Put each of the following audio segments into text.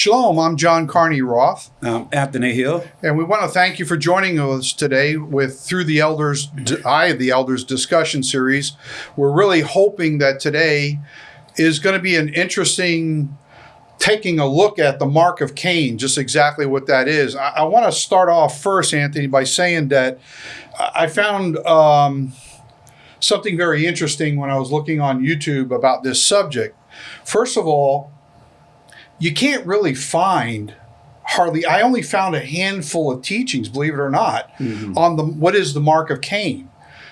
Shalom, I'm John Carney Roth. Um, Anthony Hill. And we want to thank you for joining us today with Through the Elders, Eye of the Elders discussion series. We're really hoping that today is going to be an interesting taking a look at the mark of Cain, just exactly what that is. I, I want to start off first, Anthony, by saying that I found um, something very interesting when I was looking on YouTube about this subject. First of all, you can't really find hardly I only found a handful of teachings, believe it or not, mm-hmm. on the what is the mark of Cain.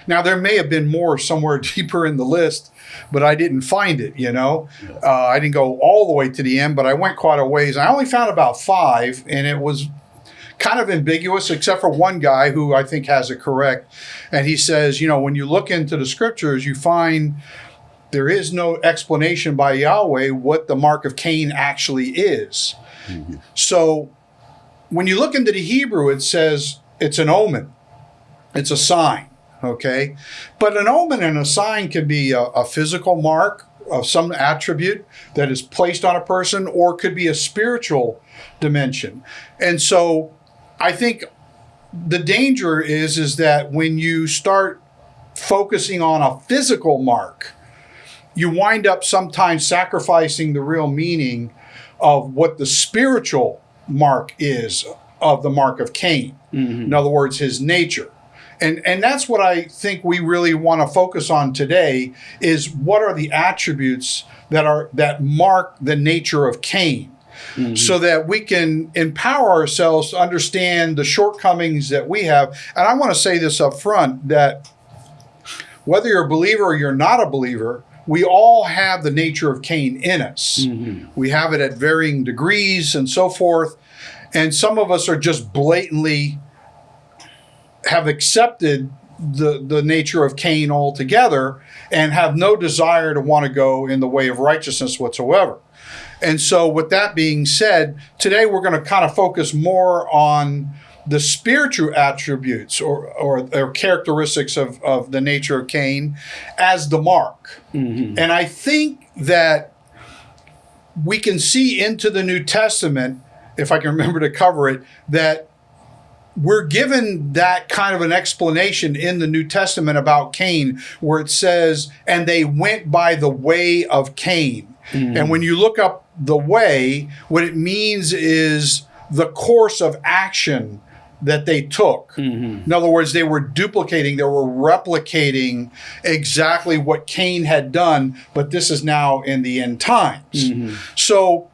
Now there may have been more somewhere deeper in the list, but I didn't find it. You know, uh, I didn't go all the way to the end, but I went quite a ways. I only found about five, and it was kind of ambiguous, except for one guy who I think has it correct, and he says, you know, when you look into the scriptures, you find there is no explanation by Yahweh what the mark of Cain actually is. Mm-hmm. So when you look into the Hebrew, it says it's an omen, it's a sign, okay? But an omen and a sign can be a, a physical mark of some attribute that is placed on a person or could be a spiritual dimension. And so I think the danger is is that when you start focusing on a physical mark, you wind up sometimes sacrificing the real meaning of what the spiritual mark is of the mark of Cain. Mm-hmm. In other words, his nature. And, and that's what I think we really want to focus on today is what are the attributes that are that mark the nature of Cain. Mm-hmm. So that we can empower ourselves to understand the shortcomings that we have. And I want to say this up front that whether you're a believer or you're not a believer, we all have the nature of Cain in us. Mm-hmm. We have it at varying degrees and so forth. And some of us are just blatantly have accepted the, the nature of Cain altogether and have no desire to want to go in the way of righteousness whatsoever. And so, with that being said, today we're going to kind of focus more on the spiritual attributes or, or, or, characteristics of, of the nature of Cain as the mark. Mm-hmm. And I think that we can see into the New Testament, if I can remember to cover it, that we're given that kind of an explanation in the New Testament about Cain, where it says, and they went by the way of Cain. Mm-hmm. And when you look up the way, what it means is the course of action that they took. Mm-hmm. In other words, they were duplicating, they were replicating exactly what Cain had done, but this is now in the end times. Mm-hmm. So,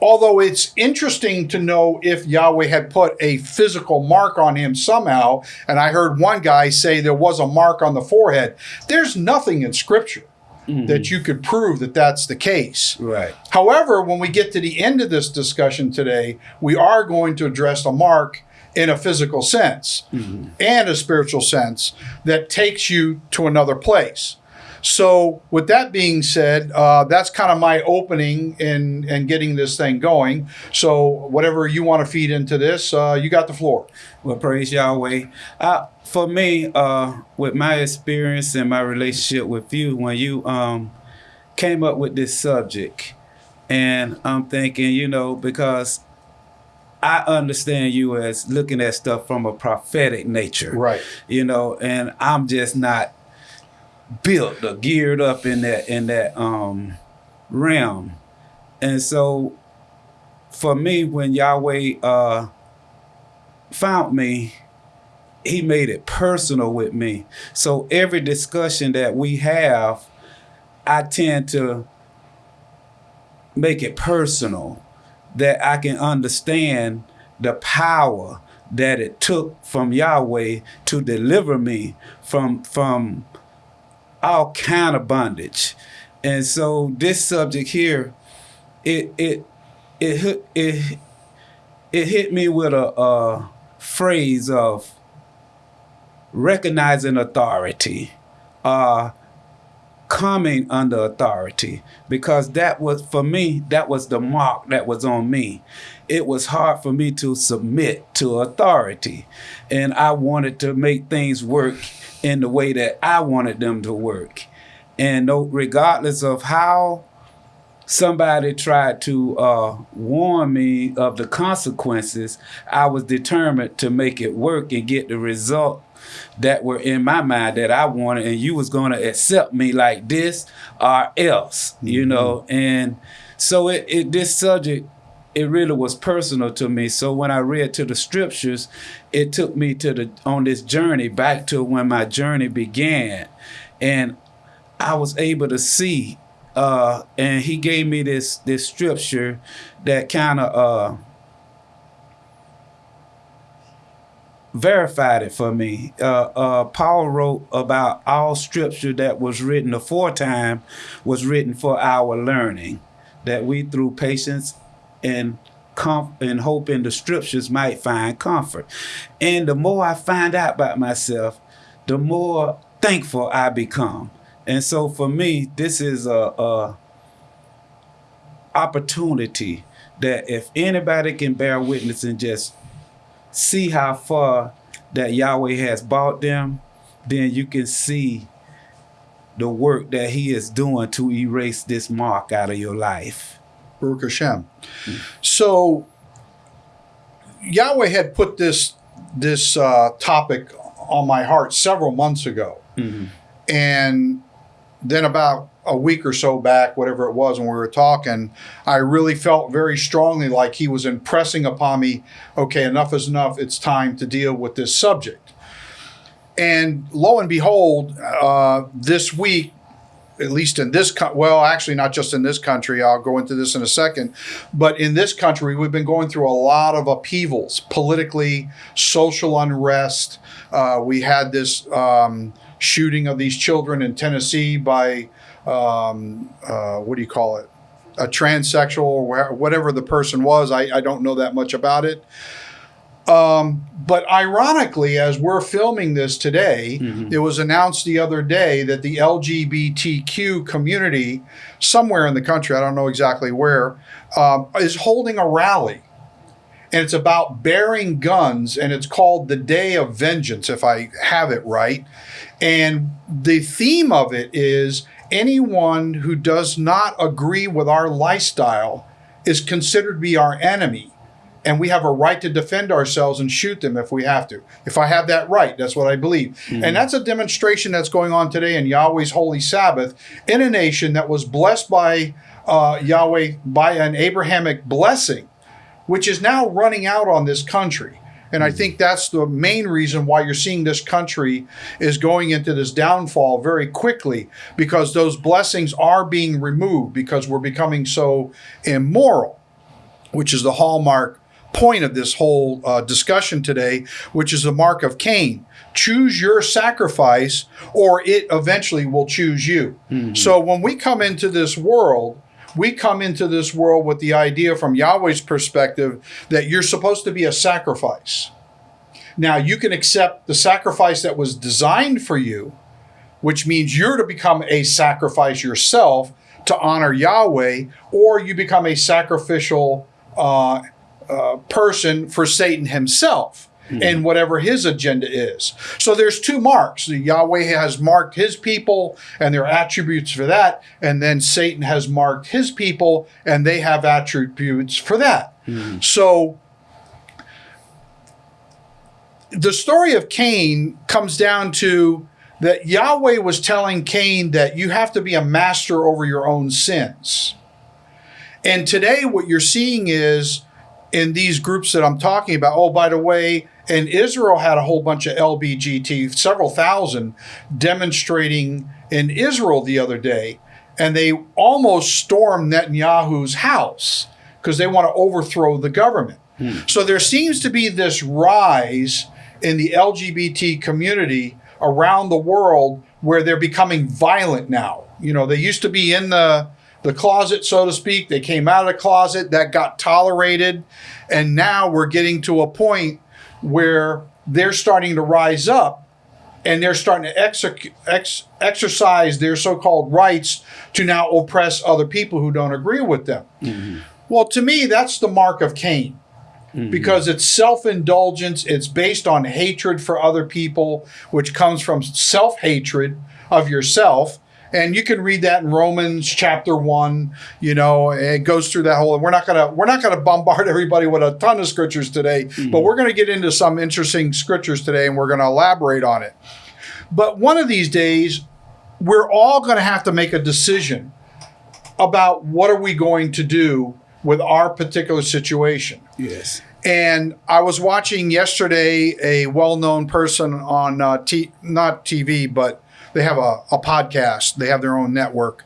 although it's interesting to know if Yahweh had put a physical mark on him somehow, and I heard one guy say there was a mark on the forehead, there's nothing in Scripture mm-hmm. that you could prove that that's the case. Right. However, when we get to the end of this discussion today, we are going to address a mark in a physical sense mm-hmm. and a spiritual sense that takes you to another place. So, with that being said, uh, that's kind of my opening in in getting this thing going. So, whatever you want to feed into this, uh, you got the floor. Well, praise Yahweh. Uh, for me, uh, with my experience and my relationship with you, when you um, came up with this subject, and I'm thinking, you know, because I understand you as looking at stuff from a prophetic nature. Right. You know, and I'm just not built or geared up in that in that um realm. And so for me when Yahweh uh found me, he made it personal with me. So every discussion that we have, I tend to make it personal that I can understand the power that it took from Yahweh to deliver me from from all kind of bondage. And so this subject here, it it it it it hit me with a, a phrase of recognizing authority, uh, coming under authority, because that was for me, that was the mark that was on me. It was hard for me to submit to authority, and I wanted to make things work in the way that I wanted them to work. And no, regardless of how somebody tried to uh, warn me of the consequences, I was determined to make it work and get the result that were in my mind that I wanted, and you was going to accept me like this or else, you Mm-hmm. know. And so it, it this subject it really was personal to me. So when I read to the scriptures, it took me to the on this journey back to when my journey began, and I was able to see. Uh, and he gave me this this scripture that kind of uh, verified it for me. Uh, uh, Paul wrote about all scripture that was written aforetime was written for our learning, that we through patience and com- and hope in the scriptures might find comfort. And the more I find out about myself, the more thankful I become. And so for me, this is a, a opportunity that if anybody can bear witness and just see how far that Yahweh has brought them, then you can see the work that He is doing to erase this mark out of your life. Baruch Hashem. So Yahweh had put this this uh, topic on my heart several months ago, and then about a week or so back, whatever it was, when we were talking, I really felt very strongly like he was impressing upon me. Okay, enough is enough. It's time to deal with this subject. And lo and behold, uh, this week at least in this co- well actually not just in this country i'll go into this in a second but in this country we've been going through a lot of upheavals politically social unrest. Uh, we had this um, shooting of these children in tennessee by um, uh, what do you call it? A transsexual or whatever the person was. I, I don't know that much about it but ironically, as we're filming this today, it was announced the other day that the LGBTQ community, somewhere in the country, I don't know exactly where, um, is holding a rally. And it's about bearing guns, and it's called the Day of Vengeance, if I have it right. And the theme of it is anyone who does not agree with our lifestyle is considered to be our enemy and we have a right to defend ourselves and shoot them if we have to. If I have that right, that's what I believe. And that's a demonstration that's going on today in Yahweh's holy Sabbath in a nation that was blessed by uh, Yahweh by an Abrahamic blessing, which is now running out on this country. And I think that's the main reason why you're seeing this country is going into this downfall very quickly because those blessings are being removed because we're becoming so immoral which is the hallmark point of this whole uh, discussion today, which is the mark of Cain. Choose your sacrifice, or it eventually will choose you. So when we come into this world, we come into this world with the idea from Yahweh's perspective that you're supposed to be a sacrifice. Now, you can accept the sacrifice that was designed for you, which means you're to become a sacrifice yourself to honor Yahweh, or you become a sacrificial uh, uh, person for Satan himself and whatever his agenda is. So there's two marks. The Yahweh has marked his people and their attributes for that, and then Satan has marked his people and they have attributes for that. So the story of Cain comes down to that Yahweh was telling Cain that you have to be a master over your own sins. And today, what you're seeing is in these groups that I'm talking about, oh, by the way, and Israel had a whole bunch of LBGT, several thousand, demonstrating in Israel the other day, and they almost stormed Netanyahu's house because they want to overthrow the government. Hmm. So there seems to be this rise in the LGBT community around the world where they're becoming violent now. You know, they used to be in the the closet, so to speak. They came out of the closet, that got tolerated, and now we're getting to a point where they're starting to rise up and they're starting to exec- ex- exercise their so-called rights to now oppress other people who don't agree with them. Mm-hmm. Well, to me, that's the mark of Cain mm-hmm. because it's self indulgence. It's based on hatred for other people, which comes from self hatred of yourself. And you can read that in Romans chapter one. You know, it goes through that whole. We're not gonna we're not gonna bombard everybody with a ton of scriptures today, but we're gonna get into some interesting scriptures today, and we're gonna elaborate on it. But one of these days, we're all gonna have to make a decision about what are we going to do with our particular situation. Yes. And I was watching yesterday a well-known person on uh, t- not TV, but they have a, a podcast. They have their own network,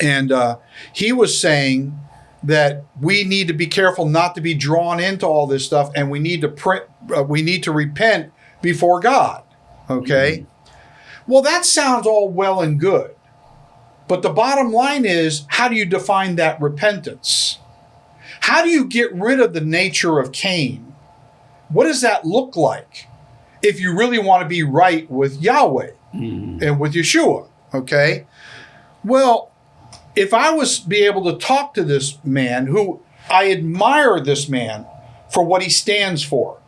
and uh, he was saying that we need to be careful not to be drawn into all this stuff, and we need to print. Uh, we need to repent before God. Okay. Well, that sounds all well and good, but the bottom line is, how do you define that repentance? How do you get rid of the nature of Cain? What does that look like if you really want to be right with Yahweh Mm-hmm. and with Yeshua? Okay. Well, if I was be able to talk to this man who I admire this man for what he stands for.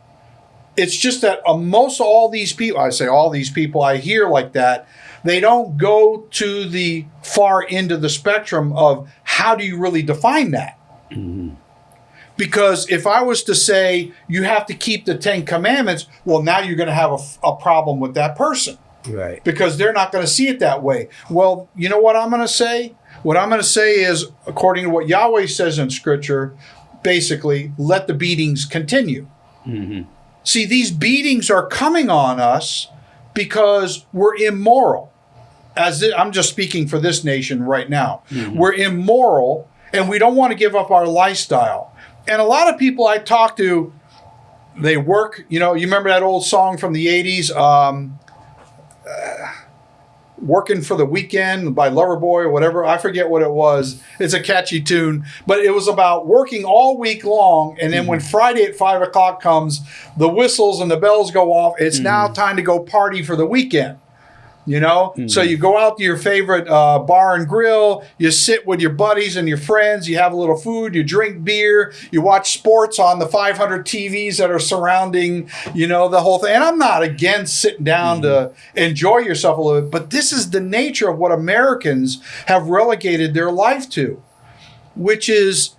It's just that most all these people, I say all these people I hear like that, they don't go to the far end of the spectrum of how do you really define that? Mm-hmm. Because if I was to say you have to keep the Ten Commandments, well, now you're going to have a, a problem with that person Right. because they're not going to see it that way. Well, you know what I'm going to say? What I'm going to say is, according to what Yahweh says in Scripture, basically, let the beatings continue. See, these beatings are coming on us because we're immoral. As I'm just speaking for this nation right now, we're immoral and we don't want to give up our lifestyle. And a lot of people I talk to, they work. You know, you remember that old song from the '80s, um, "Working for the Weekend" by Loverboy or whatever. I forget what it was. It's a catchy tune, but it was about working all week long, and then when mm-hmm. Friday at five o'clock comes, the whistles and the bells go off. It's mm-hmm. now time to go party for the weekend. You know, so you go out to your favorite uh, bar and grill. You sit with your buddies and your friends. You have a little food. You drink beer. You watch sports on the 500 TVs that are surrounding, you know, the whole thing. And I'm not against sitting down to enjoy yourself a little bit, but this is the nature of what Americans have relegated their life to, which is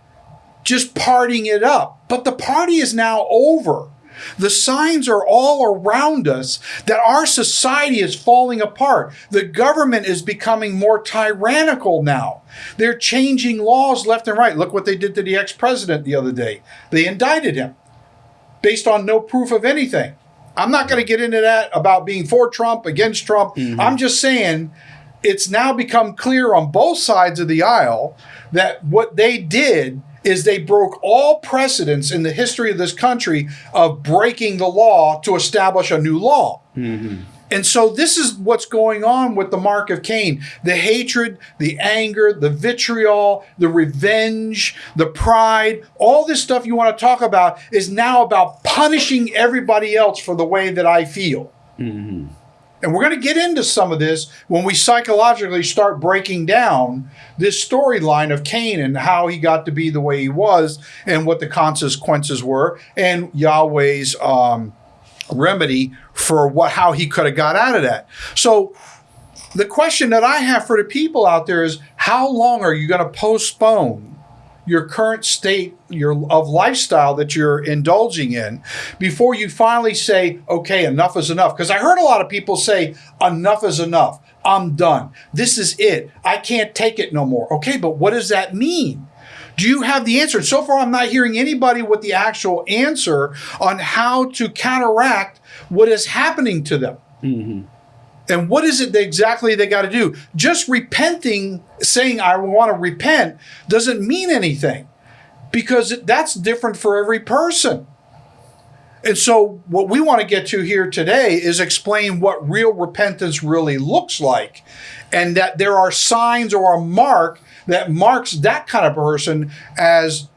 just partying it up. But the party is now over. The signs are all around us that our society is falling apart. The government is becoming more tyrannical now. They're changing laws left and right. Look what they did to the ex president the other day. They indicted him based on no proof of anything. I'm not going to get into that about being for Trump, against Trump. Mm-hmm. I'm just saying it's now become clear on both sides of the aisle that what they did is they broke all precedents in the history of this country of breaking the law to establish a new law. Mm-hmm. And so this is what's going on with the mark of Cain. The hatred, the anger, the vitriol, the revenge, the pride, all this stuff you want to talk about is now about punishing everybody else for the way that I feel. Mm-hmm. And we're going to get into some of this when we psychologically start breaking down this storyline of Cain and how he got to be the way he was and what the consequences were and Yahweh's um, remedy for what how he could have got out of that. So the question that I have for the people out there is how long are you going to postpone your current state your of lifestyle that you're indulging in before you finally say okay enough is enough. Because I heard a lot of people say enough is enough. I'm done. This is it. I can't take it no more. Okay but what does that mean? Do you have the answer? So far, I'm not hearing anybody with the actual answer on how to counteract what is happening to them. Mm-hmm. And what is it exactly they got to do? Just repenting, saying, I want to repent, doesn't mean anything because that's different for every person. And so, what we want to get to here today is explain what real repentance really looks like, and that there are signs or a mark that marks that kind of person as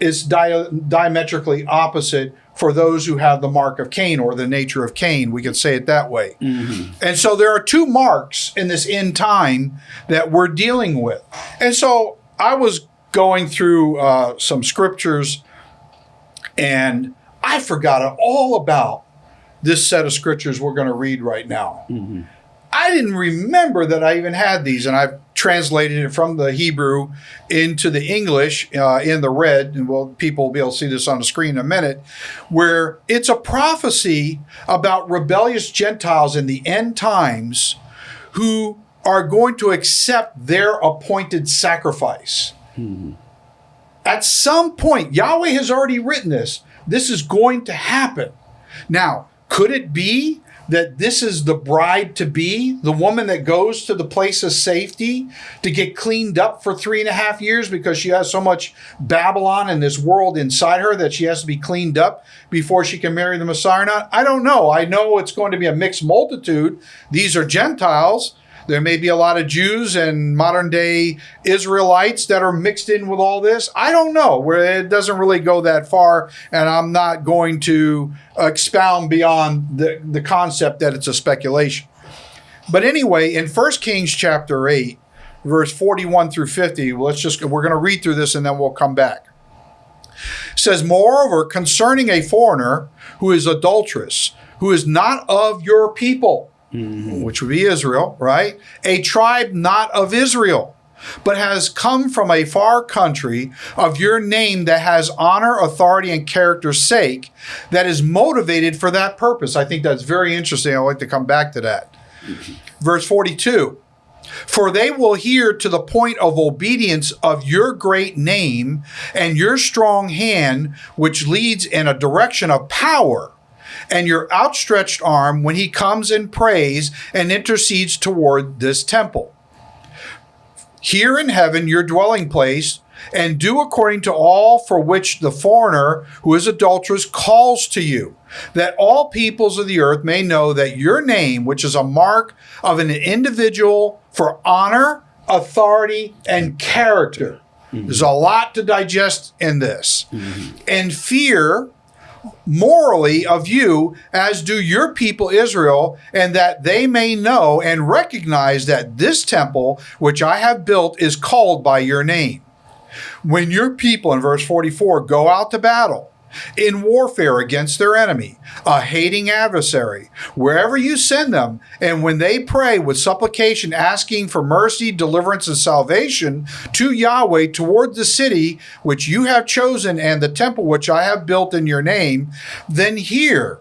is dia- diametrically opposite for those who have the mark of Cain or the nature of Cain. We could say it that way. And so there are two marks in this end time that we're dealing with. And so I was going through uh, some scriptures and I forgot all about this set of scriptures we're going to read right now. I I didn't remember that I even had these, and I've translated it from the Hebrew into the English uh, in the red, and well, people will be able to see this on the screen in a minute, where it's a prophecy about rebellious Gentiles in the end times who are going to accept their appointed sacrifice. At some point, Yahweh has already written this. This is going to happen. Now, could it be that this is the bride to be, the woman that goes to the place of safety to get cleaned up for three and a half years because she has so much Babylon and this world inside her that she has to be cleaned up before she can marry the Messiah or not? I don't know. I know it's going to be a mixed multitude. These are Gentiles. There may be a lot of Jews and modern day Israelites that are mixed in with all this. I don't know where it doesn't really go that far, and I'm not going to expound beyond the, the concept that it's a speculation. But anyway, in 1 Kings chapter 8, verse 41 through 50, let's just we're going to read through this and then we'll come back. It says, Moreover, concerning a foreigner who is adulterous, who is not of your people, Mm-hmm. which would be Israel, right? A tribe not of Israel, but has come from a far country of your name that has honor, authority, and character's sake, that is motivated for that purpose. I think that's very interesting. I'd like to come back to that. Mm-hmm. Verse 42 For they will hear to the point of obedience of your great name and your strong hand, which leads in a direction of power and your outstretched arm when he comes and prays and intercedes toward this temple. Here in heaven, your dwelling place, and do according to all for which the foreigner who is adulterous calls to you, that all peoples of the earth may know that your name, which is a mark of an individual for honor, authority, and character. Mm-hmm. There's a lot to digest in this. Mm-hmm. And fear morally of you, as do your people Israel, and that they may know and recognize that this temple which I have built is called by your name. When your people, in verse 44, go out to battle, in warfare against their enemy, a hating adversary, wherever you send them, and when they pray with supplication, asking for mercy, deliverance, and salvation to Yahweh toward the city which you have chosen and the temple which I have built in your name, then hear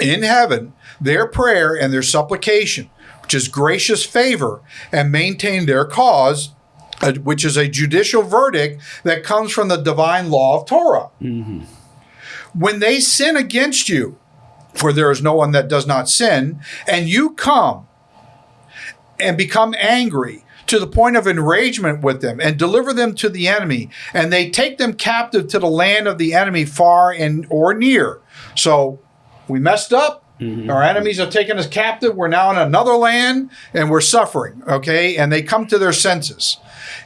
in heaven their prayer and their supplication, which is gracious favor, and maintain their cause. uh, Which is a judicial verdict that comes from the divine law of Torah when they sin against you, for there is no one that does not sin, and you come and become angry to the point of enragement with them and deliver them to the enemy, and they take them captive to the land of the enemy far and or near. So we messed up. Mm-hmm. Our enemies have taken us captive. We're now in another land and we're suffering. Okay. And they come to their senses.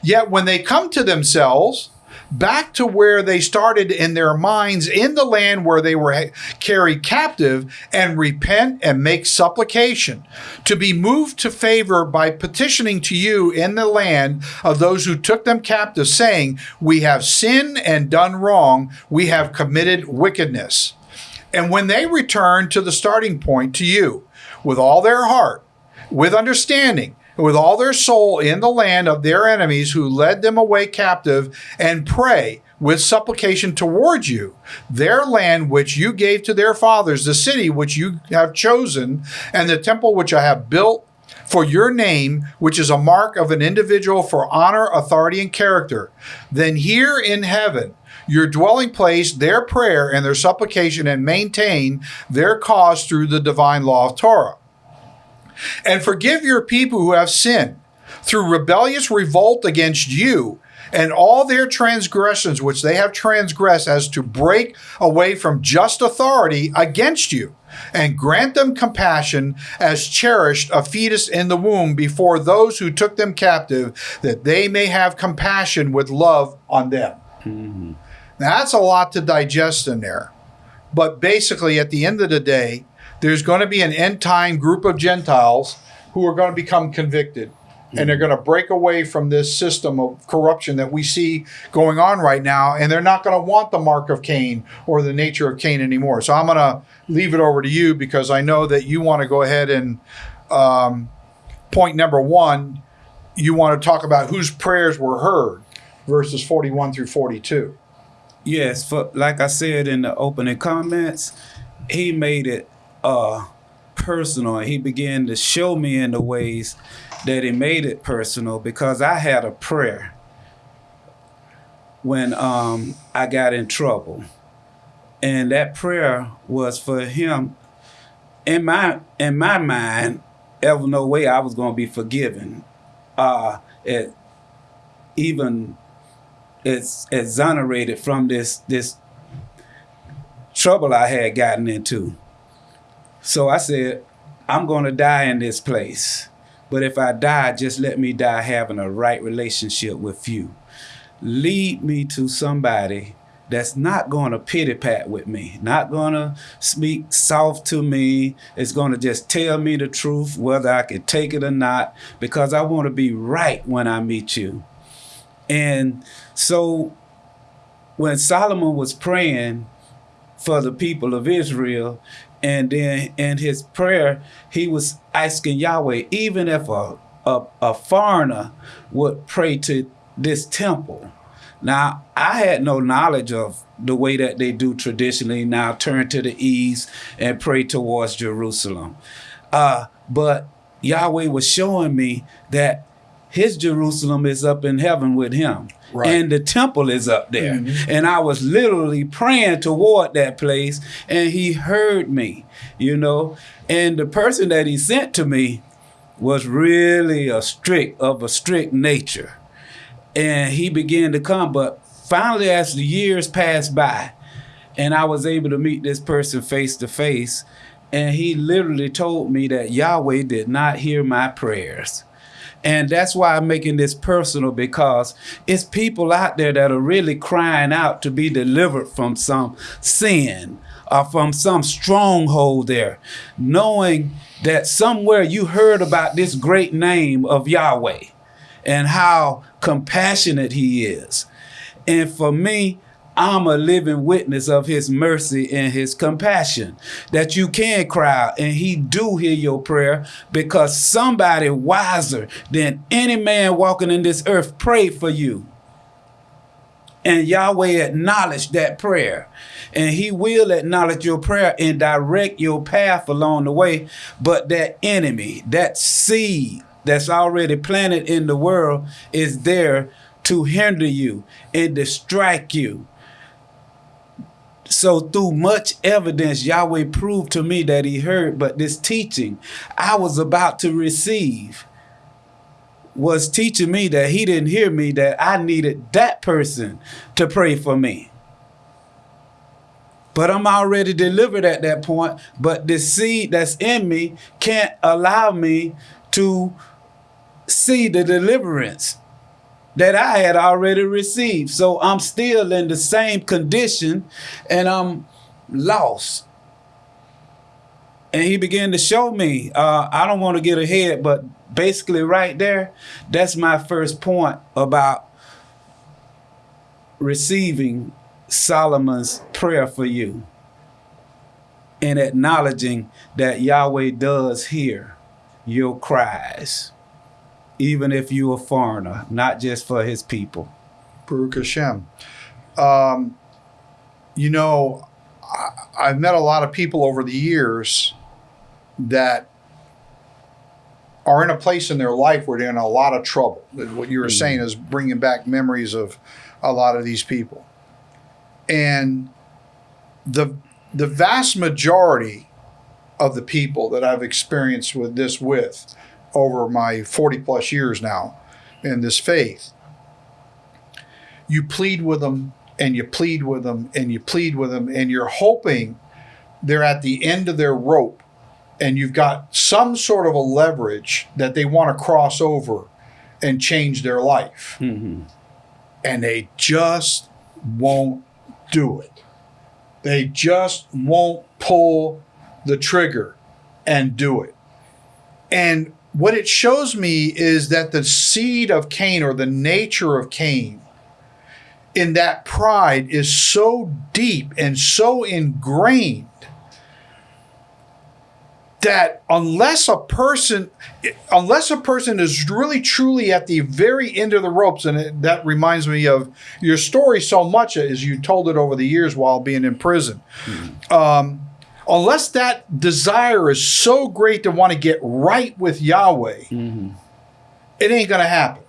Yet when they come to themselves, back to where they started in their minds in the land where they were carried captive and repent and make supplication. To be moved to favor by petitioning to you in the land of those who took them captive saying we have sinned and done wrong. We have committed wickedness. And when they return to the starting point to you with all their heart with understanding, with all their soul in the land of their enemies who led them away captive, and pray with supplication towards you, their land which you gave to their fathers, the city which you have chosen, and the temple which I have built for your name, which is a mark of an individual for honor, authority, and character, then here in heaven, your dwelling place, their prayer and their supplication, and maintain their cause through the divine law of Torah and forgive your people who have sinned through rebellious revolt against you and all their transgressions which they have transgressed as to break away from just authority against you and grant them compassion as cherished a fetus in the womb before those who took them captive that they may have compassion with love on them. Now, that's a lot to digest in there. But basically at the end of the day there's going to be an end time group of Gentiles who are going to become convicted. And they're going to break away from this system of corruption that we see going on right now. And they're not going to want the mark of Cain or the nature of Cain anymore. So I'm going to leave it over to you because I know that you want to go ahead and um, point number one, you want to talk about whose prayers were heard verses 41 through 42. Yes, for like I said in the opening comments, he made it uh personal. He began to show me in the ways that he made it personal because I had a prayer when um I got in trouble. And that prayer was for him in my in my mind, ever no way I was gonna be forgiven. Uh it even it's exonerated from this this trouble I had gotten into. So I said, I'm going to die in this place. But if I die, just let me die having a right relationship with you. Lead me to somebody that's not going to pity pat with me, not going to speak soft to me. It's going to just tell me the truth, whether I can take it or not, because I want to be right when I meet you. And so when Solomon was praying for the people of Israel, and then in his prayer, he was asking Yahweh, even if a, a, a foreigner would pray to this temple. Now, I had no knowledge of the way that they do traditionally now turn to the east and pray towards Jerusalem. Uh, but Yahweh was showing me that his Jerusalem is up in heaven with him. Right. And the temple is up there. Mhm. And I was literally praying toward that place, and he heard me, you know. And the person that he sent to me was really a strict, of a strict nature. And he began to come. But finally, as the years passed by, and I was able to meet this person face to face, and he literally told me that Yahweh did not hear my prayers. And that's why I'm making this personal because it's people out there that are really crying out to be delivered from some sin or from some stronghold there, knowing that somewhere you heard about this great name of Yahweh and how compassionate he is. And for me, I'm a living witness of his mercy and his compassion that you can cry out and he do hear your prayer because somebody wiser than any man walking in this earth prayed for you. And Yahweh acknowledged that prayer. And he will acknowledge your prayer and direct your path along the way. But that enemy, that seed that's already planted in the world is there to hinder you and distract you. So through much evidence, Yahweh proved to me that he heard, but this teaching I was about to receive was teaching me that he didn't hear me, that I needed that person to pray for me. But I'm already delivered at that point, but the seed that's in me can't allow me to see the deliverance that I had already received. So I'm still in the same condition and I'm lost. And he began to show me, uh, I don't want to get ahead, but basically, right there, that's my first point about receiving Solomon's prayer for you and acknowledging that Yahweh does hear your cries even if you're a foreigner, not just for his people. Baruch Hashem. Um, you know, I, I've met a lot of people over the years that are in a place in their life where they're in a lot of trouble. What you were saying is bringing back memories of a lot of these people. And the the vast majority of the people that I've experienced with this with over my 40 plus years now in this faith, you plead with them and you plead with them and you plead with them and you're hoping they're at the end of their rope and you've got some sort of a leverage that they want to cross over and change their life. Mm-hmm. And they just won't do it. They just won't pull the trigger and do it. And what it shows me is that the seed of Cain or the nature of Cain in that pride is so deep and so ingrained that unless a person unless a person is really truly at the very end of the ropes and it, that reminds me of your story so much as you told it over the years while being in prison. Um, unless that desire is so great to want to get right with yahweh mm-hmm. it ain't going to happen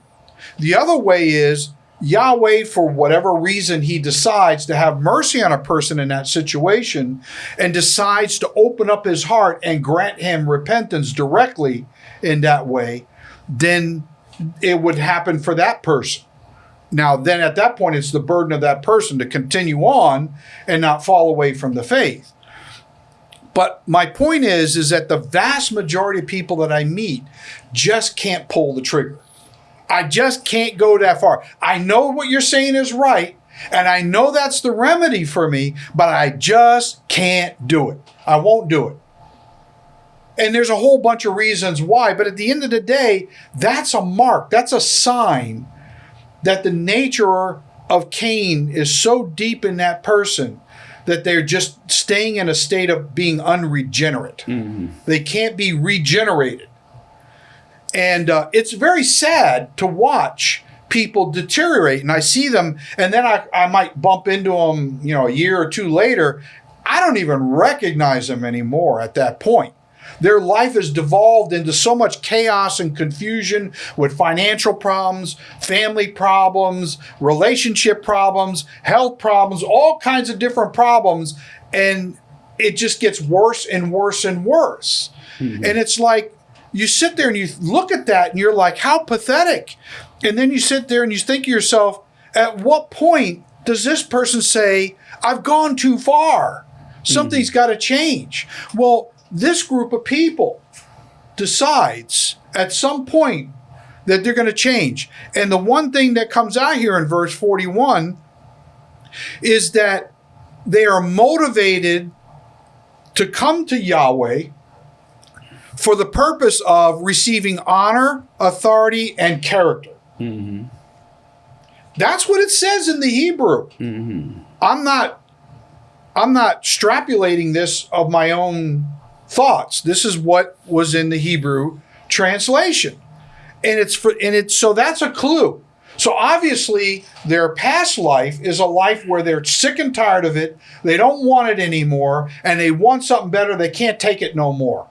the other way is Yahweh, for whatever reason, he decides to have mercy on a person in that situation and decides to open up his heart and grant him repentance directly in that way, then it would happen for that person. Now, then at that point, it's the burden of that person to continue on and not fall away from the faith. But my point is, is that the vast majority of people that I meet just can't pull the trigger. I just can't go that far. I know what you're saying is right, and I know that's the remedy for me, but I just can't do it. I won't do it. And there's a whole bunch of reasons why, but at the end of the day, that's a mark, that's a sign that the nature of Cain is so deep in that person that they're just staying in a state of being unregenerate. They can't be regenerated. And uh, it's very sad to watch people deteriorate. And I see them, and then I, I might bump into them, you know, a year or two later. I don't even recognize them anymore at that point. Their life has devolved into so much chaos and confusion with financial problems, family problems, relationship problems, health problems, all kinds of different problems. And it just gets worse and worse and worse. Mm-hmm. And it's like, you sit there and you look at that and you're like, how pathetic. And then you sit there and you think to yourself, at what point does this person say, I've gone too far? Something's mm-hmm. got to change. Well, this group of people decides at some point that they're going to change. And the one thing that comes out here in verse 41 is that they are motivated to come to Yahweh for the purpose of receiving honor, authority, and character. Mm-hmm. That's what it says in the Hebrew. Mm-hmm. I'm not I'm not extrapolating this of my own thoughts. This is what was in the Hebrew translation. And it's for and it's so that's a clue. So obviously their past life is a life where they're sick and tired of it. They don't want it anymore and they want something better. They can't take it no more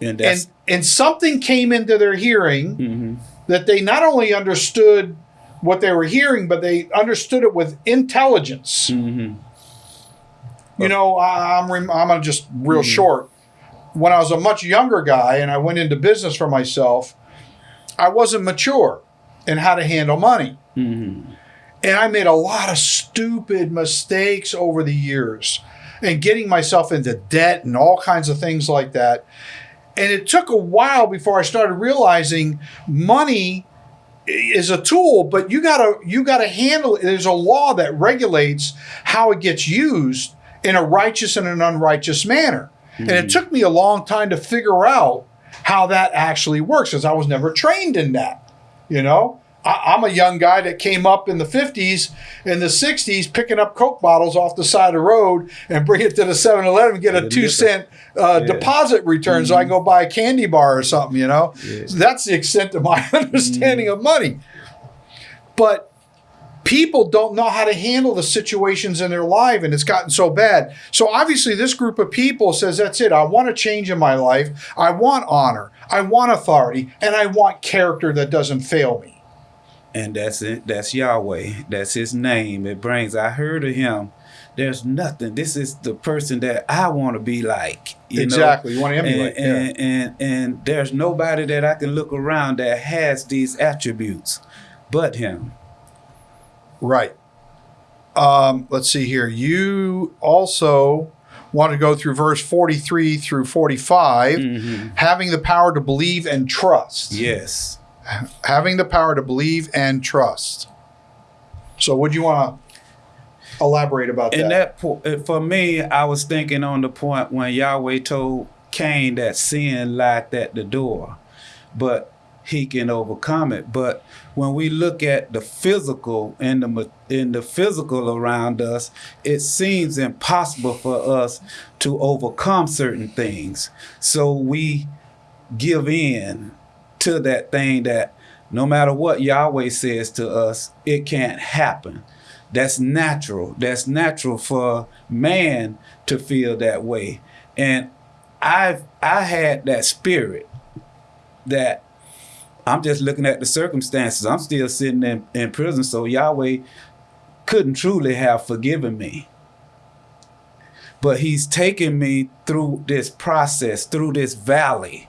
And and and something came into their hearing Mm-hmm. that they not only understood what they were hearing, but they understood it with intelligence. Mm-hmm. You know, I- I'm rem- I'm gonna just real short. When I was a much younger guy and I went into business for myself, I wasn't mature in how to handle money. Mm-hmm. And I made a lot of stupid mistakes over the years and getting myself into debt and all kinds of things like that. And it took a while before I started realizing money is a tool, but you gotta you gotta handle it. There's a law that regulates how it gets used in a righteous and an unrighteous manner. And it hmm. took me a long time to figure out how that actually works because I was never trained in that. You know, I, I'm a young guy that came up in the 50s and the 60s picking up Coke bottles off the side of the road and bring it to the 7 Eleven, get a Get a two cent uh, Yeah. deposit return so I can go hmm. buy a candy bar or something, you know? Yeah. So that's the extent of my understanding hmm. of money. But people don't know how to handle the situations in their life and it's gotten so bad. So obviously this group of people says that's it. I want a change in my life. I want honor. I want authority and I want character that doesn't fail me. and that's it. That's Yahweh. That's His name. It brings. I heard of Him. There's nothing. This is the person that I want to be like. You exactly. Know? You want to emulate. And, and, and and there's nobody that I can look around that has these attributes, but Him. Right. Um, let's see here. You also want to go through verse 43 through 45, Mhm. having the power to believe and trust. Yes. having the power to believe and trust. So, would you want to elaborate about And that? And that po- uh, for me, I was thinking on the point when Yahweh told Cain that sin lied at the door, but he can overcome it. But when we look at the physical and the in the physical around us, it seems impossible for us to overcome certain things. So we give in to that thing that no matter what Yahweh says to us, it can't happen. That's natural. That's natural for man to feel that way. And I've I had that spirit that I'm just looking at the circumstances. I'm still sitting in, in prison, so Yahweh couldn't truly have forgiven me. But he's taken me through this process, through this valley,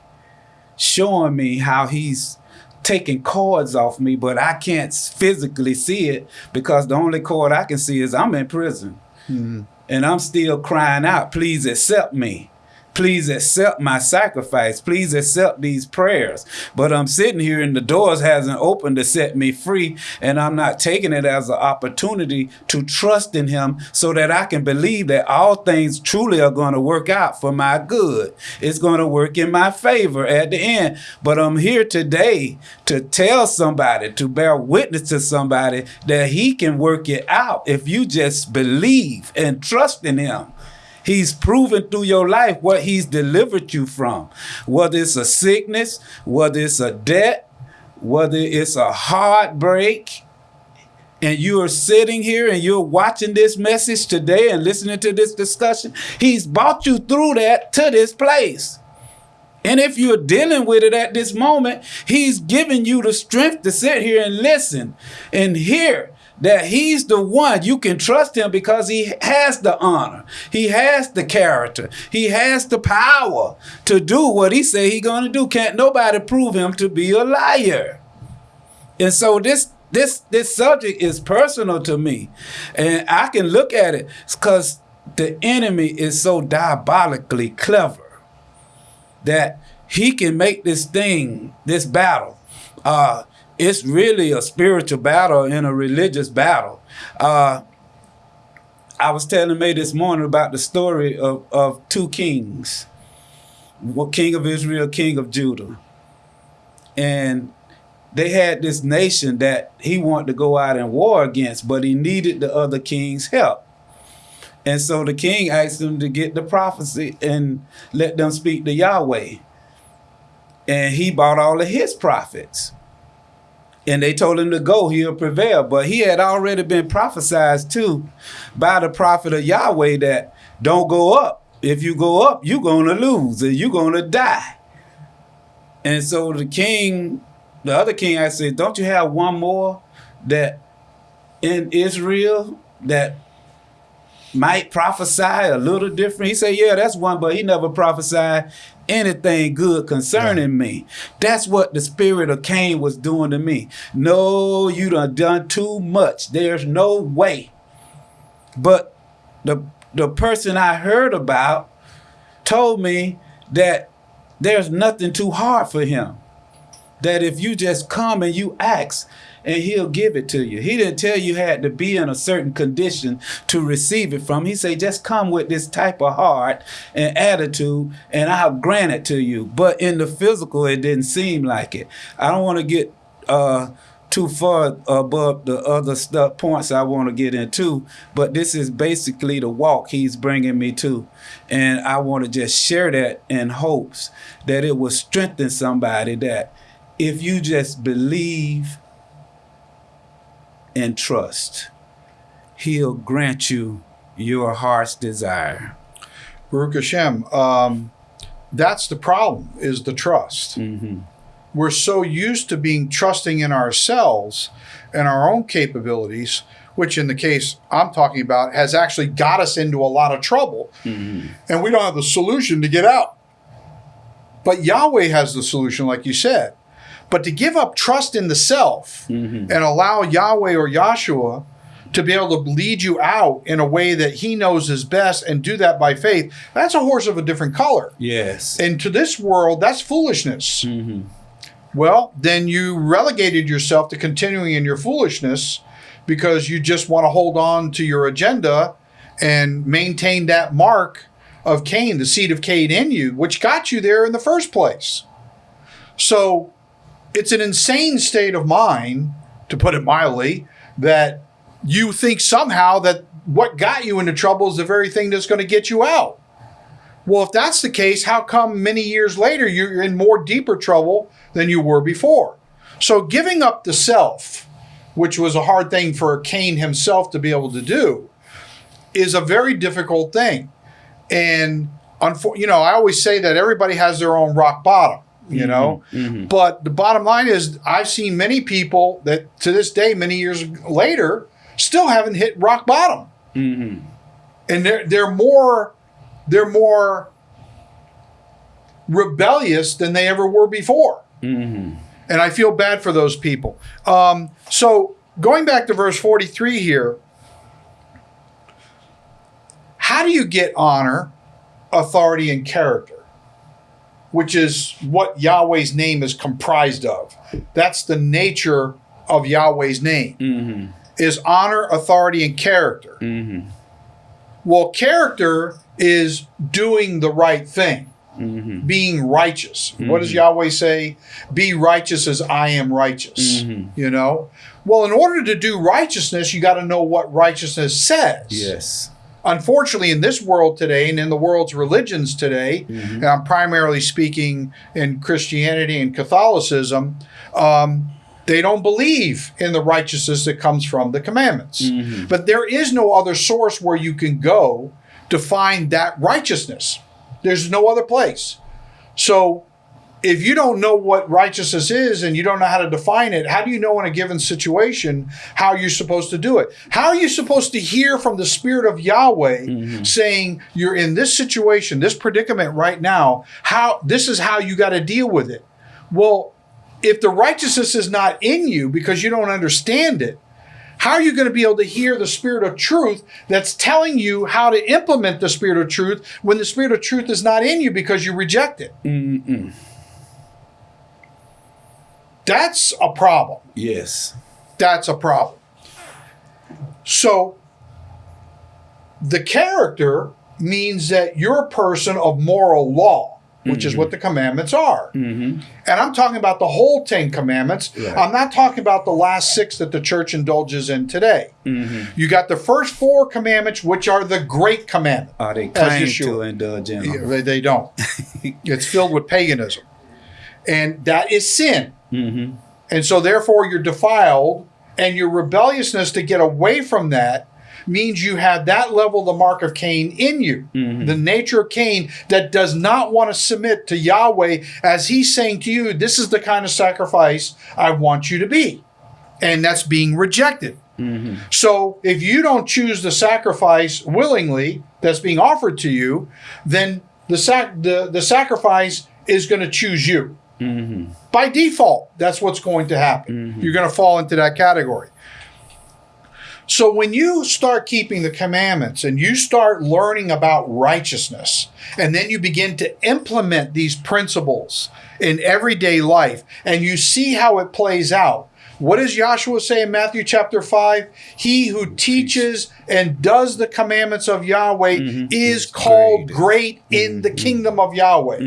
showing me how he's taking cords off me, but I can't physically see it because the only cord I can see is I'm in prison. Hmm. And I'm still crying out, please accept me. Please accept my sacrifice. Please accept these prayers. But I'm sitting here and the doors hasn't opened to set me free. And I'm not taking it as an opportunity to trust in him so that I can believe that all things truly are going to work out for my good. It's going to work in my favor at the end. But I'm here today to tell somebody, to bear witness to somebody that he can work it out if you just believe and trust in him. He's proven through your life what he's delivered you from. Whether it's a sickness, whether it's a debt, whether it's a heartbreak, and you are sitting here and you're watching this message today and listening to this discussion, he's brought you through that to this place. And if you're dealing with it at this moment, he's giving you the strength to sit here and listen and hear that he's the one you can trust him because he has the honor. He has the character. He has the power to do what he say he gonna do. Can't nobody prove him to be a liar. And so this this this subject is personal to me. And i can look at it because the enemy is so diabolically clever that he can make this thing this battle uh it's really a spiritual battle and a religious battle. Uh, I was telling May this morning about the story of, of two kings, king of Israel, king of Judah. And they had this nation that he wanted to go out and war against, but he needed the other king's help. And so the king asked them to get the prophecy and let them speak to Yahweh. And he bought all of his prophets and they told him to go, he'll prevail. But he had already been prophesied to by the prophet of Yahweh that don't go up. If you go up, you're going to lose and you're going to die. And so the king, the other king, I said, don't you have one more that in Israel that might prophesy a little different? He said, yeah, that's one, but he never prophesied anything good concerning yeah. me. That's what the spirit of Cain was doing to me. No, you done done too much. There's no way. But the the person I heard about told me that there's nothing too hard for him. That if you just come and you ask, and he'll give it to you. He didn't tell you had to be in a certain condition to receive it from. He said, just come with this type of heart and attitude and I'll grant it to you. But in the physical, it didn't seem like it. I don't want to get uh, too far above the other stuff points I want to get into, but this is basically the walk he's bringing me to. And I want to just share that in hopes that it will strengthen somebody that if you just believe and trust, He'll grant you your heart's desire. Baruch Hashem, um, that's the problem, is the trust. Mm-hmm. We're so used to being trusting in ourselves and our own capabilities, which in the case I'm talking about has actually got us into a lot of trouble. Mm-hmm. And we don't have the solution to get out. But Yahweh has the solution, like you said. But to give up trust in the self Mm-hmm. and allow Yahweh or Yahshua to be able to lead you out in a way that he knows is best and do that by faith, that's a horse of a different color. Yes. And to this world, that's foolishness. Mm-hmm. Well, then you relegated yourself to continuing in your foolishness because you just want to hold on to your agenda and maintain that mark of Cain, the seed of Cain in you, which got you there in the first place. So it's an insane state of mind, to put it mildly, that you think somehow that what got you into trouble is the very thing that's going to get you out. Well, if that's the case, how come many years later you're in more deeper trouble than you were before? So giving up the self, which was a hard thing for Cain himself to be able to do, is a very difficult thing. And you know, I always say that everybody has their own rock bottom, you know. Mm-hmm. Mm-hmm. But the bottom line is I've seen many people that to this day many years later still haven't hit rock bottom. Mm-hmm. And they're they're more they're more rebellious than they ever were before. And I feel bad for those people. Um, so going back to verse 43 here, how do you get honor, authority, and character? Which is what Yahweh's name is comprised of. That's the nature of Yahweh's name. Mm-hmm. Is honor, authority, and character. Mm-hmm. Well, character is doing the right thing, mm-hmm. being righteous. What does Yahweh say? Be righteous as I am righteous. You know? Well, in order to do righteousness, you got to know what righteousness says. Yes. Unfortunately, in this world today and in the world's religions today, and I'm primarily speaking in Christianity and Catholicism, um, they don't believe in the righteousness that comes from the commandments. Mm-hmm. But there is no other source where you can go to find that righteousness. There's no other place. So if you don't know what righteousness is and you don't know how to define it, how do you know in a given situation how you're supposed to do it? How are you supposed to hear from the Spirit of Yahweh mm-hmm. saying you're in this situation, this predicament right now? How this is how you got to deal with it? Well, if the righteousness is not in you because you don't understand it, how are you going to be able to hear the spirit of truth that's telling you how to implement the spirit of truth when the spirit of truth is not in you because you reject it? Mm-hmm. That's a problem. Yes. That's a problem. So, the character means that you're a person of moral law, which is what the commandments are. Mm-hmm. And I'm talking about the whole Ten Commandments. Right. I'm not talking about the last six that the church indulges in today. Mm-hmm. You got the first four commandments, which are the great commandment. Are they claim to indulge in them? Yeah, they don't. it's filled with paganism. And that is sin. Mm-hmm. And so, therefore, you're defiled, and your rebelliousness to get away from that means you have that level of the mark of Cain in you. Mm-hmm. The nature of Cain that does not want to submit to Yahweh as he's saying to you, This is the kind of sacrifice I want you to be. And that's being rejected. Mm-hmm. So if you don't choose the sacrifice willingly that's being offered to you, then the sac- the, the sacrifice is going to choose you. By default, that's what's going to happen. Mm-hmm. You're going to fall into that category. So when you start keeping the commandments and you start learning about righteousness, and then you begin to implement these principles in everyday life, and you see how it plays out. What does Yahshua say in Matthew chapter 5? He who teaches and does the commandments of Yahweh mm-hmm. is called great in the mm-hmm. kingdom of Yahweh.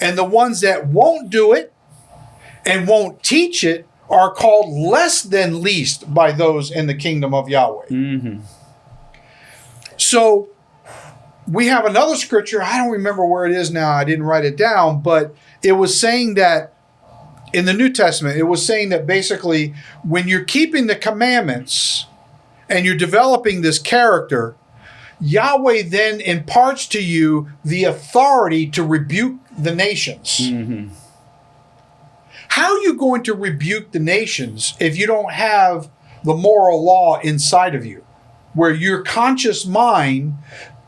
And the ones that won't do it and won't teach it are called less than least by those in the kingdom of Yahweh. Mm-hmm. So we have another scripture. I don't remember where it is now. I didn't write it down, but it was saying that in the New Testament, it was saying that basically when you're keeping the commandments and you're developing this character, Yahweh then imparts to you the authority to rebuke the nations. Mm-hmm. How are you going to rebuke the nations if you don't have the moral law inside of you, where your conscious mind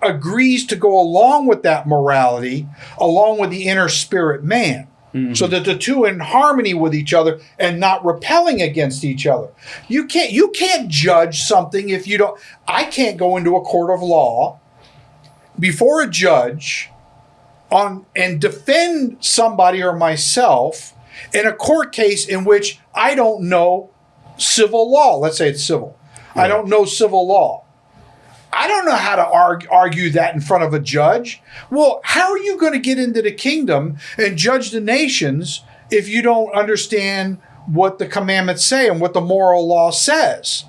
agrees to go along with that morality, along with the inner spirit man? Mm-hmm. So that the two are in harmony with each other and not repelling against each other. You can't you can't judge something if you don't I can't go into a court of law before a judge on and defend somebody or myself in a court case in which I don't know civil law. Let's say it's civil. I don't know civil law. I don't know how to argue, argue that in front of a judge. Well, how are you going to get into the kingdom and judge the nations if you don't understand what the commandments say and what the moral law says.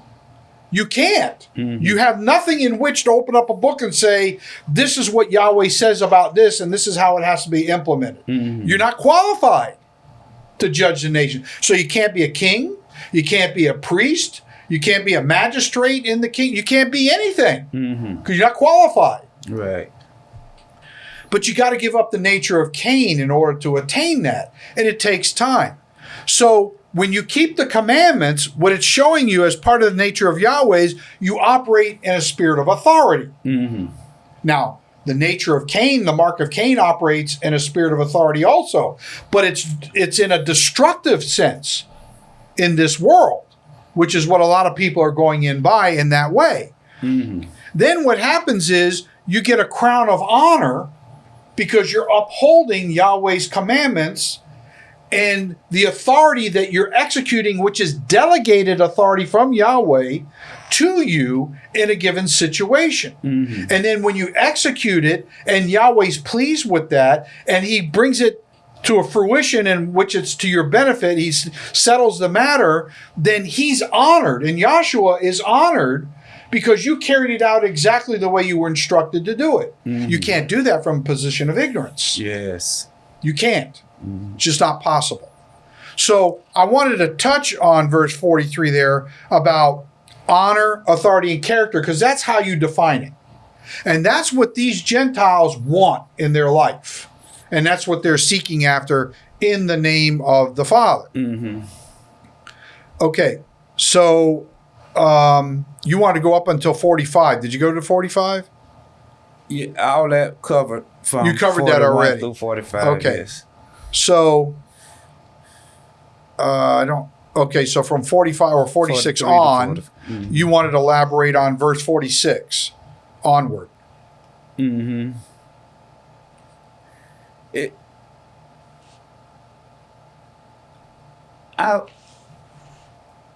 You can't. Mm-hmm. You have nothing in which to open up a book and say, this is what Yahweh says about this, and this is how it has to be implemented. Mm-hmm. You're not qualified to judge the nation. So you can't be a king, you can't be a priest, you can't be a magistrate in the king, you can't be anything mm-hmm. because you're not qualified. Right. But you got to give up the nature of Cain in order to attain that. And it takes time. So when you keep the commandments, what it's showing you as part of the nature of Yahweh's, you operate in a spirit of authority. Mm-hmm. Now, the nature of Cain, the mark of Cain operates in a spirit of authority also, but it's it's in a destructive sense in this world, which is what a lot of people are going in by in that way. Mm-hmm. Then what happens is you get a crown of honor because you're upholding Yahweh's commandments and the authority that you're executing, which is delegated authority from Yahweh to you in a given situation. Mm-hmm. And then when you execute it and Yahweh's pleased with that and he brings it to a fruition in which it's to your benefit, he settles the matter, then he's honored and Yahshua is honored because you carried it out exactly the way you were instructed to do it. Mm-hmm. You can't do that from a position of ignorance. Yes. You can't. It's just not possible. So I wanted to touch on verse 43 there about honor, authority, and character, because that's how you define it. And that's what these Gentiles want in their life. And that's what they're seeking after in the name of the Father. Okay, so um, you want to go up until 45. Did you go to 45? Yeah, all that covered from You covered that already. through 45. Okay. Yes. So uh, I don't. Okay, so from 45 or 46 43 to on, 40. you wanted to elaborate on verse 46 onward. Mm-hmm. It. I.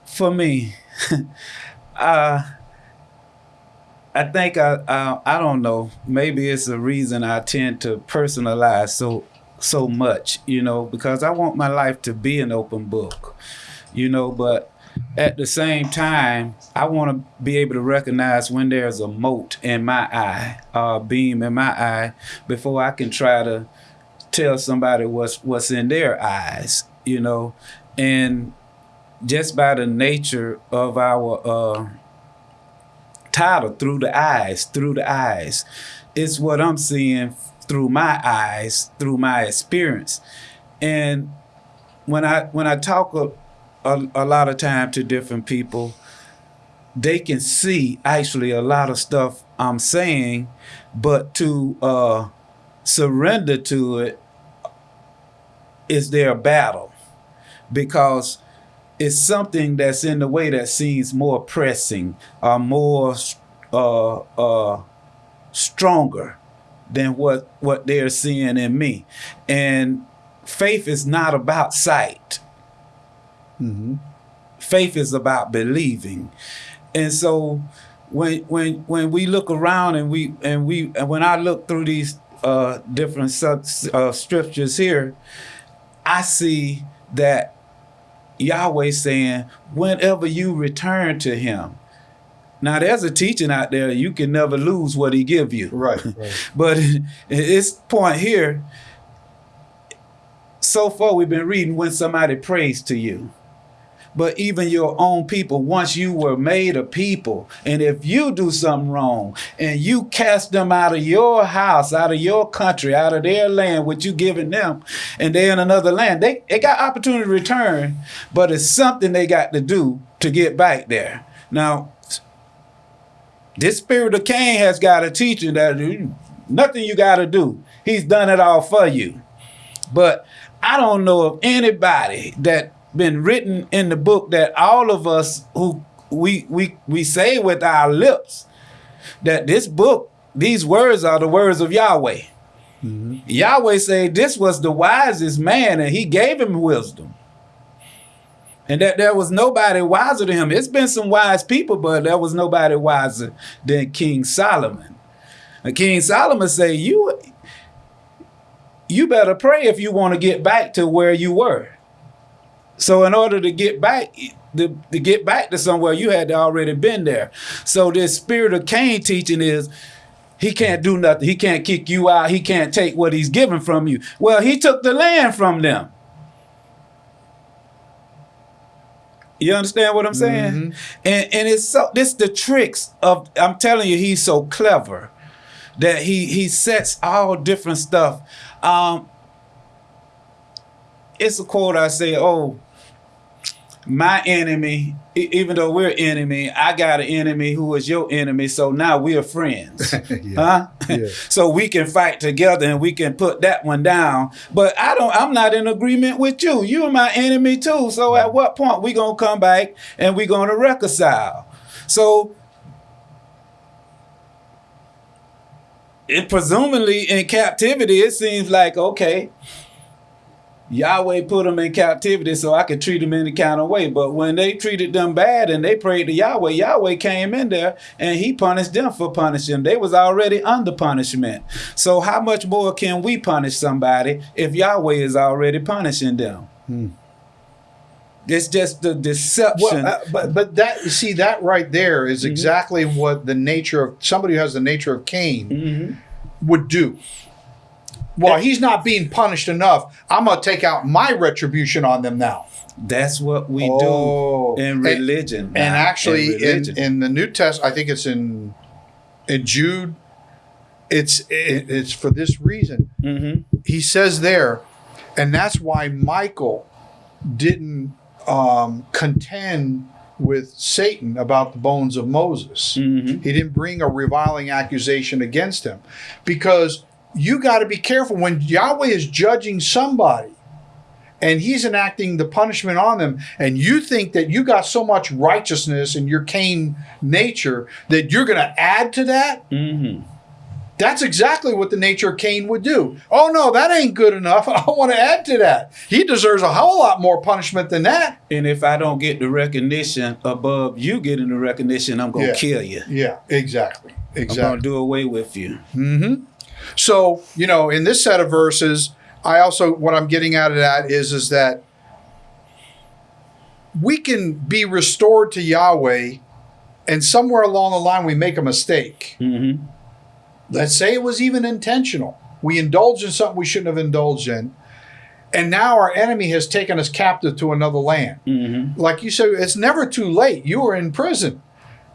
For me, uh, I think I, I I don't know. Maybe it's a reason I tend to personalize so so much, you know, because I want my life to be an open book, you know. But at the same time, I want to be able to recognize when there's a mote in my eye, a beam in my eye, before I can try to tell somebody what's what's in their eyes, you know, and just by the nature of our uh, title, through the eyes, through the eyes, it's what I'm seeing through my eyes, through my experience, and when I when I talk a, a, a lot of time to different people, they can see actually a lot of stuff I'm saying, but to uh, surrender to it is their battle. Because it's something that's in the way that seems more pressing or more uh, uh, stronger than what what they're seeing in me. And faith is not about sight. Faith is about believing. And so when when when we look around and we and we and when i look through these uh different sub, uh, scriptures here i see that yahweh saying whenever you return to him now there's a teaching out there you can never lose what he give you Right. right. but it's point here so far we've been reading when somebody prays to you but even your own people once you were made a people and if you do something wrong and you cast them out of your house out of your country out of their land what you giving them and they're in another land they, they got opportunity to return but it's something they got to do to get back there now this spirit of Cain has got a teaching that you- nothing you got to do. He's done it all for you. But I don't know of anybody that been written in the book that all of us who we we we say with our lips that this book, these words are the words of Yahweh. Mm-hmm. Yahweh said this was the wisest man and he gave him wisdom. And that there was nobody wiser than him. It's been some wise people, but there was nobody wiser than King Solomon. And King Solomon said, You you better pray if you want to get back to where you were. So in order to get back to, to get back to somewhere, you had already been there. So this spirit of Cain teaching is he can't do nothing. He can't kick you out. He can't take what he's given from you. Well, he took the land from them. You understand what I'm saying? Mhm. And and it's so this the tricks of I'm telling you, he's so clever that he he sets all different stuff. Um it's a quote I say, oh, my enemy, even though we're enemy, I got an enemy who is your enemy, so now we are friends. Huh? Yeah. so we can fight together and we can put that one down. But I don't I'm not in agreement with you. You're my enemy too. So at what point we gonna come back and we gonna reconcile? So it presumably in captivity, it seems like okay, Yahweh put them in captivity so I could treat them any kind of way. But when they treated them bad and they prayed to Yahweh, Yahweh came in there and he punished them for punishing. They was already under punishment. So how much more can we punish somebody if Yahweh is already punishing them? It's just the deception. Well, uh, but but that you see that right there is Mm-hmm. exactly what the nature of somebody who has the nature of Cain Mhm. would do. Well, he's not being punished enough. I'm gonna take out my retribution on them now. That's what we Oh. do in religion. And man. actually, in, religion. in the New Testament, I think it's in in Jude. It's it, it's for this reason. Mhm. He says there, and that's why Michael didn't um, contend with Satan about the bones of Moses. Mhm. He didn't bring a reviling accusation against him because you got to be careful when Yahweh is judging somebody and he's enacting the punishment on them and you think that you got so much righteousness in your Cain nature that you're going to add to that Mhm. that's exactly what the nature of Cain would do. Oh no, that ain't good enough. I want to add to that. He deserves a whole lot more punishment than that. And if I don't get the recognition above you getting the recognition, I'm gonna Yeah. kill you. Yeah, exactly. Exactly. I'm gonna do away with you. So, you know, in this set of verses, I also what I'm getting out of that is is that we can be restored to Yahweh and somewhere along the line we make a mistake. Mm-hmm. Let's say it was even intentional. We indulged in something we shouldn't have indulged in. And now our enemy has taken us captive to another land. Mm-hmm. Like you said, it's never too late. You were in prison.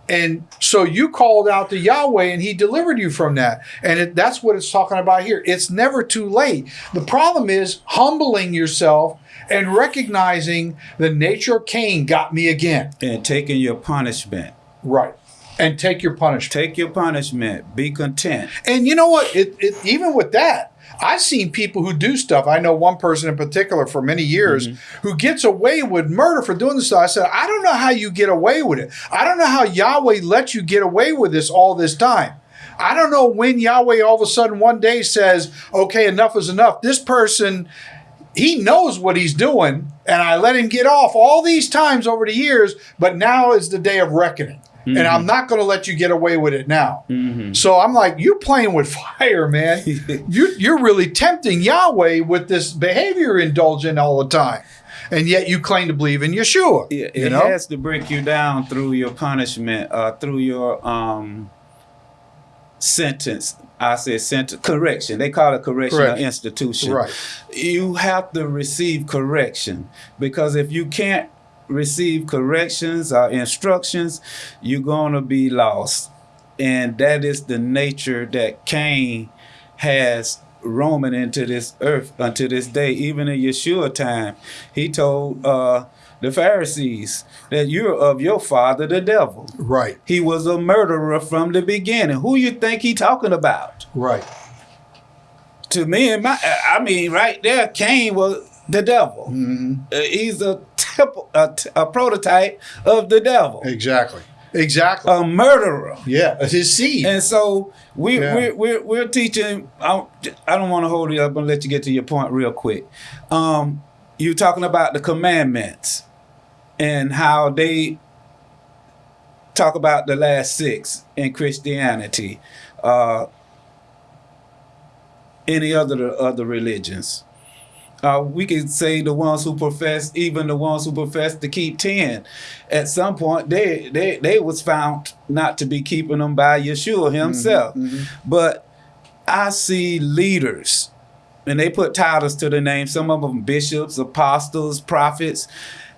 And so you called out to Yahweh and he delivered you from that. And it, that's what it's talking about here. It's never too late. The problem is humbling yourself and recognizing the nature of Cain got me again. And taking your punishment. Right. And take your punishment. Take your punishment. Be content. And you know what? It, it even with that, I've seen people who do stuff. I know one person in particular for many years mm-hmm. who gets away with murder for doing this stuff. I said, I don't know how you get away with it. I don't know how Yahweh let you get away with this all this time. I don't know when Yahweh all of a sudden one day says, okay, enough is enough. This person, he knows what he's doing, and I let him get off all these times over the years, but now is the day of reckoning. And I'm not going to let you get away with it now. So I'm like, you're playing with fire, man. you, you're really tempting Yahweh with this behavior you're indulging all the time. And yet you claim to believe in Yeshua. Yeah, it you know? has to break you down through your punishment, uh, through your um, sentence. I said sentence correction. They call it correctional Correct. institution. Right. You have to receive correction because if you can't receive corrections or instructions, you're gonna be lost. And that is the nature that Cain has roaming into this earth unto this day. Even in Yeshua time, he told uh, the Pharisees that you're of your father, the devil. Right. He was a murderer from the beginning. Who you think he talking about? Right. To me, and my, I mean, right there, Cain was the devil. Mm-hmm. Uh, he's a, typ- a, a prototype of the devil, Exactly. Exactly. a murderer. yeah. It's his seed. And so we, Yeah. we're, we're, we're teaching. I, I don't want to hold you up. To let you get to your point real quick. Um, you're talking about the commandments and how they talk about the last six in Christianity, uh, any other other religions. Uh, we could say the ones who profess, even the ones who profess to keep ten, at some point they they they was found not to be keeping them by Yeshua himself. But I see leaders, and they put titles to the name. Some of them bishops, apostles, prophets,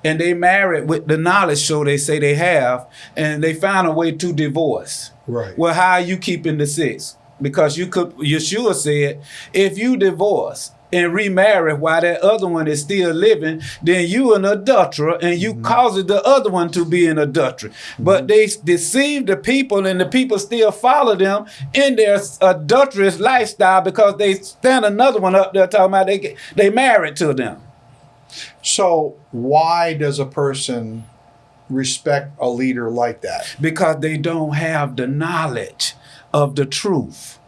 and they married with the knowledge show they say they have, and they found a way to divorce. Right. Well, how are you keeping the six? Because you could Yeshua said, if you divorce and remarry while that other one is still living, then you an adulterer and you mm-hmm. caused the other one to be an adulterer. But mm-hmm. they s- deceive the people and the people still follow them in their adulterous lifestyle because they stand another one up there talking about they get- they married to them. So why does a person respect a leader like that? because they don't have the knowledge of the truth.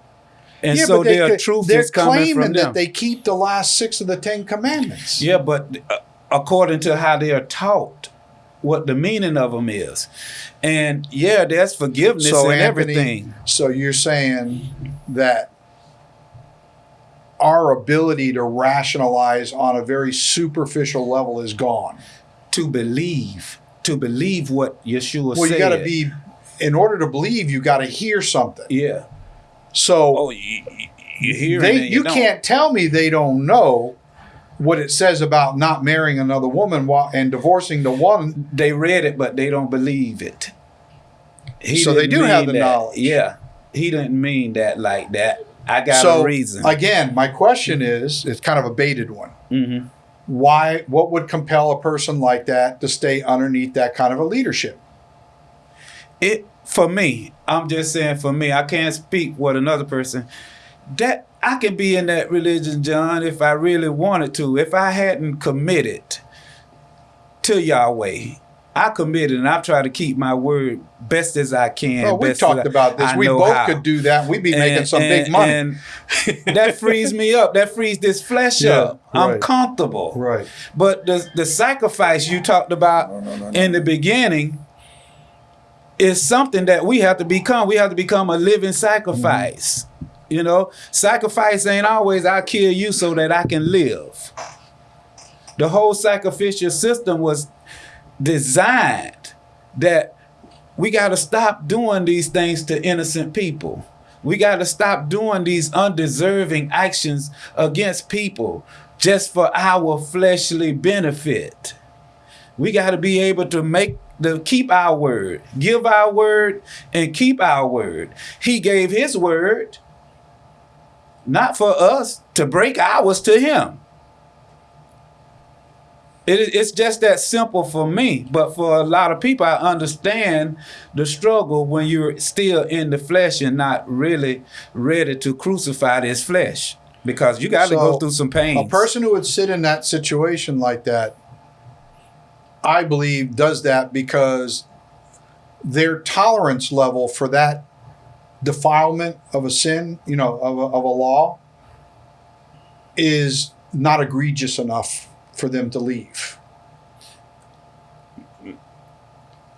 And Yeah, so but they their could- truth they're is coming claiming from that they keep the last six of the Ten Commandments. yeah, but uh, according to how they are taught, what the meaning of them is. And yeah, there's forgiveness so and Anthony, everything. so you're saying that our ability to rationalize on a very superficial level is gone. To believe, to believe what Yeshua Well, said. you got to be, in order to believe, you got to hear something. Yeah. So Oh, you, you hear they, you, can't tell me they don't know what it says about not marrying another woman while, and divorcing the one. They read it, but they don't believe it. He So they do have the that. knowledge. Yeah. He didn't mean that like that. I got so a reason. again, my question is, it's kind of a baited one. Mhm. Why? What would compel a person like that to stay underneath that kind of a leadership? it for me i'm just saying for me i can't speak what another person that i can be in that religion john if i really wanted to if i hadn't committed to yahweh i committed and i've tried to keep my word best as i can Well, we talked I- about this. I we both how. could do that. We'd be making And- some big money. and that frees me up that frees this flesh Yeah, up i'm comfortable right. but the the sacrifice you talked about in the beginning is something that we have to become. We have to become a living sacrifice. You know, sacrifice ain't always I kill you so that I can live. The whole sacrificial system was designed that we got to stop doing these things to innocent people. We got to stop doing these undeserving actions against people just for our fleshly benefit. We got to be able to make the keep our word, give our word, and keep our word. He gave his word, not for us to break ours to him. It, it's just that simple for me, but for a lot of people, I understand the struggle when you're still in the flesh and not really ready to crucify this flesh because you got to So, go through some pain. A person who would sit in that situation like that, I believe, does that because their tolerance level for that defilement of a sin, you know, of a, of a law, is not egregious enough for them to leave.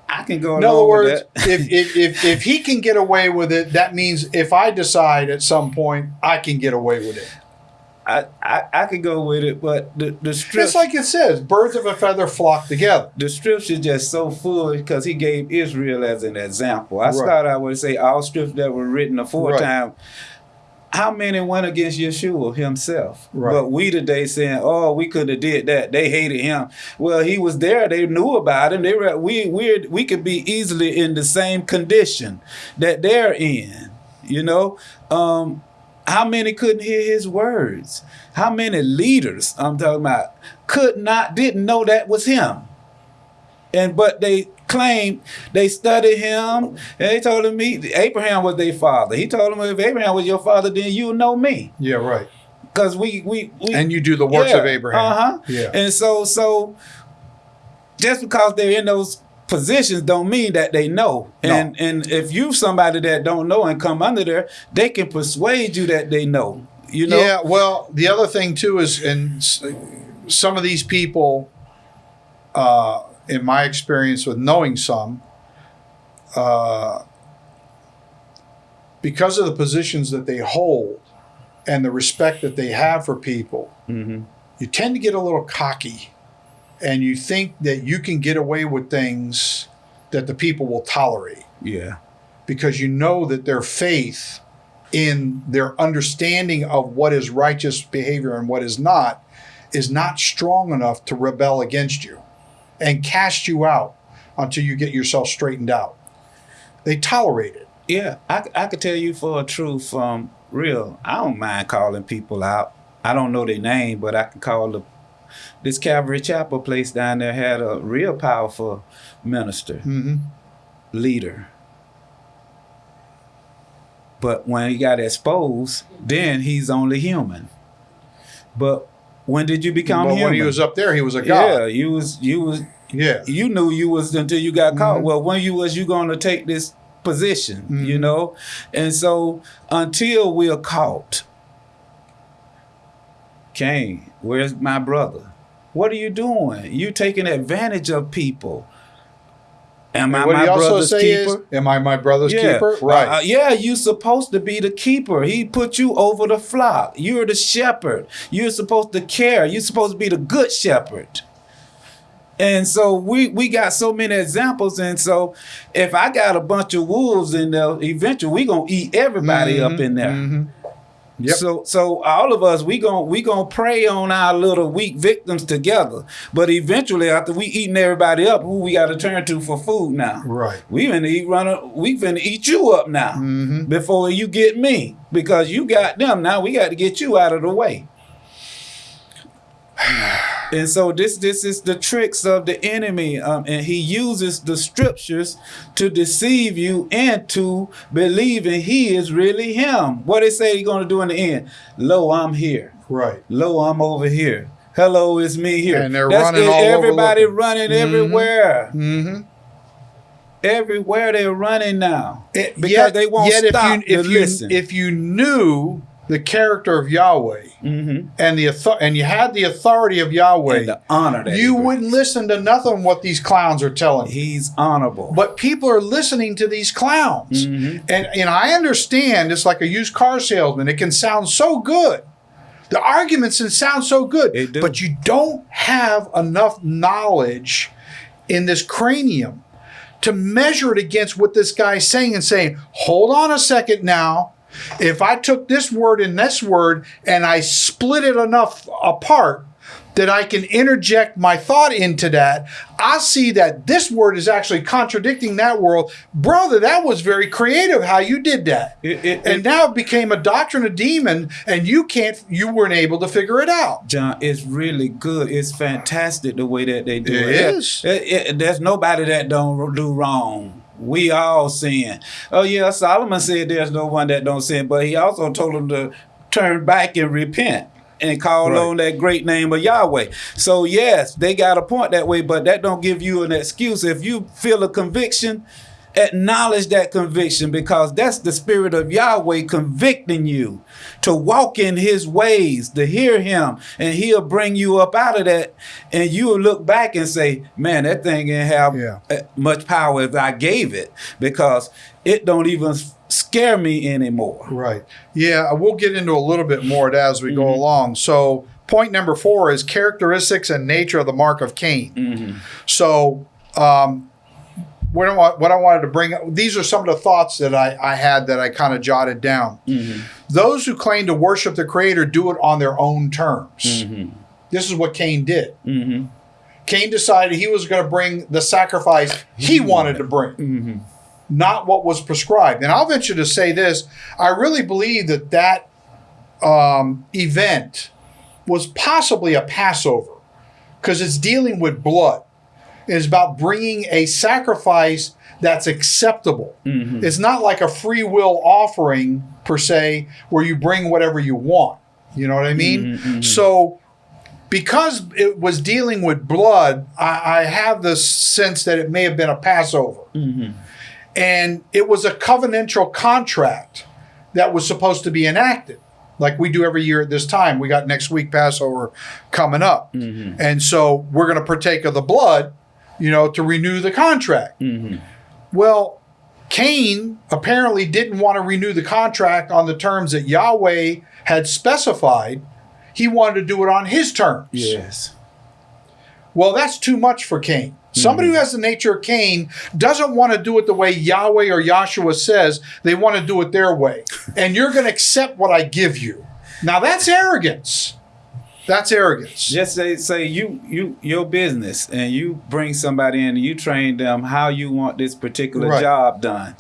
I can go In other words, if, if, if, if he can get away with it, that means if I decide at some point I can get away with it. I, I, I could go with it, but the the strip It's like it says, birds of a feather flock together. the scripture just so full because he gave Israel as an example. I Right. start out with say all strips that were written aforetime. Right. How many went against Yeshua himself? Right. But we today saying, "Oh, we could have did that." They hated him. Well, he was there. They knew about him. They were we we we could be easily in the same condition that they're in. You know, um, how many couldn't hear his words? How many leaders I'm talking about could not didn't know that was him? And but they claimed they studied him and they told him he, Abraham was their father. He told them if Abraham was your father, then you know me. Yeah, right. Because we we, we And you do the works of Abraham. Uh-huh. Yeah. And so so just because they're in those positions don't mean that they know. No. And and if you somebody that don't know and come under there, they can persuade you that they know. You know? Yeah, well, the other thing too is, and some of these people, uh, in my experience with knowing some, uh, because of the positions that they hold and the respect that they have for people, Mhm. you tend to get a little cocky and you think that you can get away with things that the people will tolerate Yeah. because you know that their faith in their understanding of what is righteous behavior and what is not is not strong enough to rebel against you and cast you out until you get yourself straightened out. They tolerate it. Yeah, I, I could tell you for a truth, um, real. I don't mind calling people out. I don't know their name, but I can call the this Calvary Chapel place down there had a real powerful minister, Mm-hmm. leader. But when he got exposed, then he's only human. But when did you become But human? when he was up there, he was a god. yeah, you was you was Yeah. you knew you was until you got caught. Mhm. Well, when you was you going to take this position, you Mhm. know, and so until we're caught, Cain, where's my brother? What are you doing? You taking advantage of people. Am I my brother's keeper? is, "Am I my brother's yeah. keeper?" Right. uh, yeah, you supposed to be the keeper. He put you over the flock. You're the shepherd. You're supposed to care. You're supposed to be the good shepherd. And so we we got so many examples. And so if I got a bunch of wolves in there, eventually we gonna eat everybody up in there. Mhm. Yep. So so all of us we gon' we gonna prey on our little weak victims together. But eventually after we eating everybody up, who we gotta turn to for food now? Right. We finna eat run we finna eat you up now Mm-hmm. before you get me. Because you got them now, we got to get you out of the way. And so this this is the tricks of the enemy, um, and he uses the scriptures to deceive you into believing he is really him. What they say he's going to do in the end? Lo, I'm here. Right. Lo, I'm over here. Hello, it's me here. And they're running all over everybody looking. running Mhm. everywhere. Mm-hmm. Everywhere they're running now It, because yet, they won't yet stop if you, if to you, listen. If you knew the character of Yahweh hmm and the author- and you had the authority of Yahweh, and the honor that you wouldn't listen to nothing what these clowns are telling you. He's honorable. But people are listening to these clowns, Mhm. and and I understand it's like a used car salesman. It can sound so good. The arguments can sound so good, but you don't have enough knowledge in this cranium to measure it against what this guy's saying and saying, hold on a second now. If I took this word and this word and I split it enough apart that I can interject my thought into that, I see that this word is actually contradicting that world. Brother, that was very creative how you did that. It- it- and it- now it became a doctrine of demon and you can't you weren't able to figure it out. John, it's really good. It's fantastic the way that they do It it. is. There's nobody that don't do wrong. We all sin. Oh yeah, Solomon said there's no one that don't sin, but he also told them to turn back and repent and call Right. on that great name of Yahweh. So yes, they got a point that way, but that don't give you an excuse. If you feel a conviction, acknowledge that conviction because that's the spirit of Yahweh convicting you to walk in his ways, to hear him, and he'll bring you up out of that. And you'll look back and say, Man, that thing didn't have Yeah. uh, much power as I gave it because it don't even scare me anymore. Right. Yeah, we'll get into a little bit more of that as we go Mm-hmm. along. So, point number four is characteristics and nature of the mark of Cain. Mm-hmm. So, um, what I, what I wanted to bring up, these are some of the thoughts that I, I had that I kind of jotted down. Mm-hmm. Those who claim to worship the Creator do it on their own terms. Mm-hmm. This is what Cain did. Mm-hmm. Cain decided he was going to bring the sacrifice he wanted to bring. Mm-hmm. not what was prescribed. And I'll venture to say this: I really believe that that um, event was possibly a Passover because it's dealing with blood. It's about bringing a sacrifice that's acceptable. Mm-hmm. It's not like a free will offering per se, where you bring whatever you want. You know what I mean? Mhm, mhm. So, because it was dealing with blood, I, I have the sense that it may have been a Passover Mm-hmm. and it was a covenantal contract that was supposed to be enacted like we do every year at this time we got next week passover coming up Mm-hmm. and so we're going to partake of the blood you know to renew the contract Mm-hmm. well cain apparently didn't want to renew the contract on the terms that yahweh had specified he wanted to do it on his terms. Yes. Well, that's too much for Cain. Somebody who has the nature of Cain doesn't want to do it the way Yahweh or Yahshua says. They want to do it their way. And you're going to accept what I give you. Now that's arrogance. That's arrogance. Just say say you you your business and you bring somebody in and you train them how you want this particular Right. job done.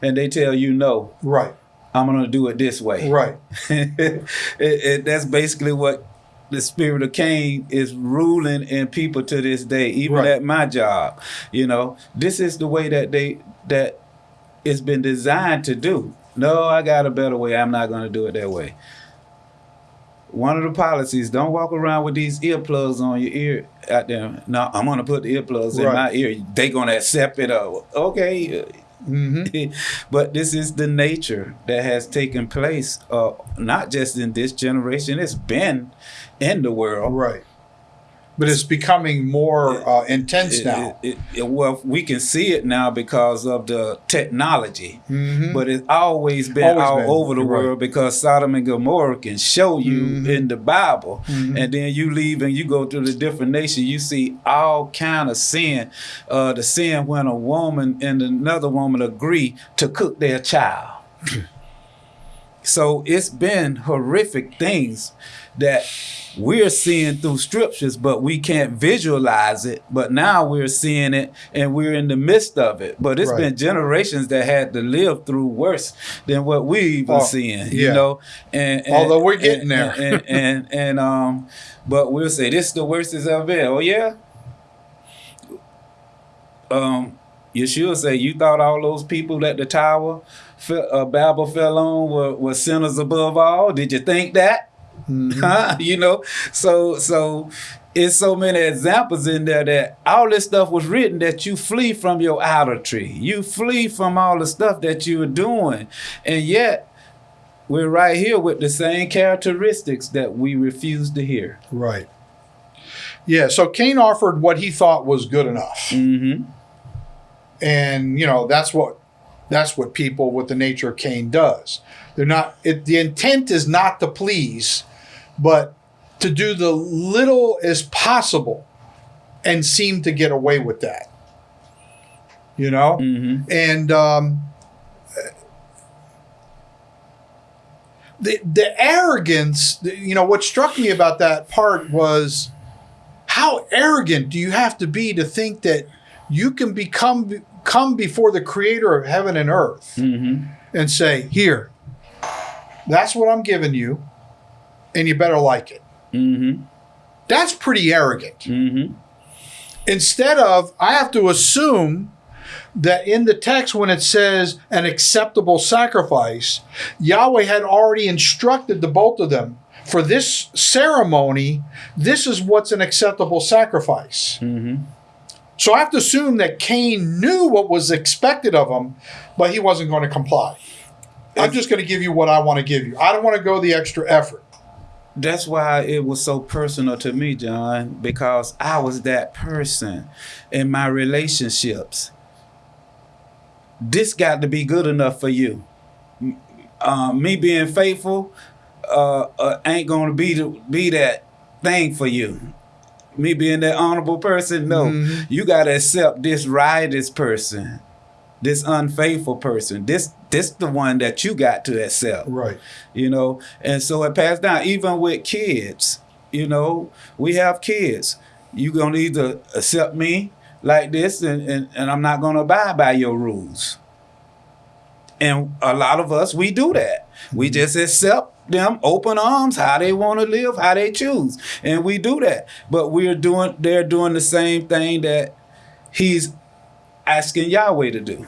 And they tell you no, Right. I'm gonna do it this way. Right. it, it, that's basically what the spirit of Cain is ruling in people to this day, even Right. at my job. You know, this is the way that they that it's been designed to do. No, I got a better way. I'm not going to do it that way. One of the policies: don't walk around with these earplugs on your ear out there. No, I'm going to put the earplugs in my ear. They going to accept it. Uh, okay, hmm but this is the nature that has taken place, uh, not just in this generation. It's been in the world. Right. But it's becoming more uh, intense It- now. it- it- well, we can see it now because of the technology, Mhm. but it's always been Always all been, over the right. world because Sodom and Gomorrah can show you Mhm. in the Bible, Mhm. and then you leave and you go to the different nations. You see all kind of sin. Uh, the sin when a woman and another woman agree to cook their child. So it's been horrific things that we're seeing through scriptures, but we can't visualize it. But now we're seeing it and we're in the midst of it. But it's Right. been generations that had to live through worse than what we even Oh, seeing, yeah. you know. And, and- Although we're getting and- there. And, and, and, um, but we'll say this is the worst it's ever been. Oh yeah. Um, Yeshua say you thought all those people at the tower, fe- uh, Babel fell on were, were sinners above all. Did you think that? Mm-hmm. You know, so so it's so many examples in there that all this stuff was written that you flee from your idolatry. You flee from all the stuff that you were doing. And yet we're right here with the same characteristics that we refuse to hear. Right. Yeah. So Cain offered what he thought was good enough, Mm-hmm. and you know that's what that's what people with the nature of Cain does. They're not. It, the intent is not to please, but to do the little as possible, and seem to get away with that. You know. Mm-hmm. and um, the the arrogance. the- You know what struck me about that part was how arrogant do you have to be to think that you can become come before the Creator of heaven and earth Mm-hmm. and say, "Here, that's what I'm giving you, and you better like it." Mm-hmm. That's pretty arrogant Mm-hmm. instead of I have to assume that in the text when it says an acceptable sacrifice, Yahweh had already instructed the both of them for this ceremony, this is what's an acceptable sacrifice. Mm-hmm. So I have to assume that Cain knew what was expected of him, but he wasn't going to comply. I'm just going to give you what I want to give you. I don't want to go the extra effort. That's why it was so personal to me, John, because I was that person in my relationships. This got to be good enough for you. Uh, me being faithful uh, uh, ain't gonna be the, be that thing for you. Me being that honorable person, no. Mhm. You gotta accept this riotous person, this unfaithful person. This this the one that you got to accept Right. you know? And so it passed down. Even with kids you know we have kids. You're gonna either accept me like this and, and, and i'm not gonna abide by your rules. And a lot of us we do that. We mm-hmm. just accept them open arms how they want to live how they choose. And we do that. But we're doing they're doing the same thing that he's asking yahweh to do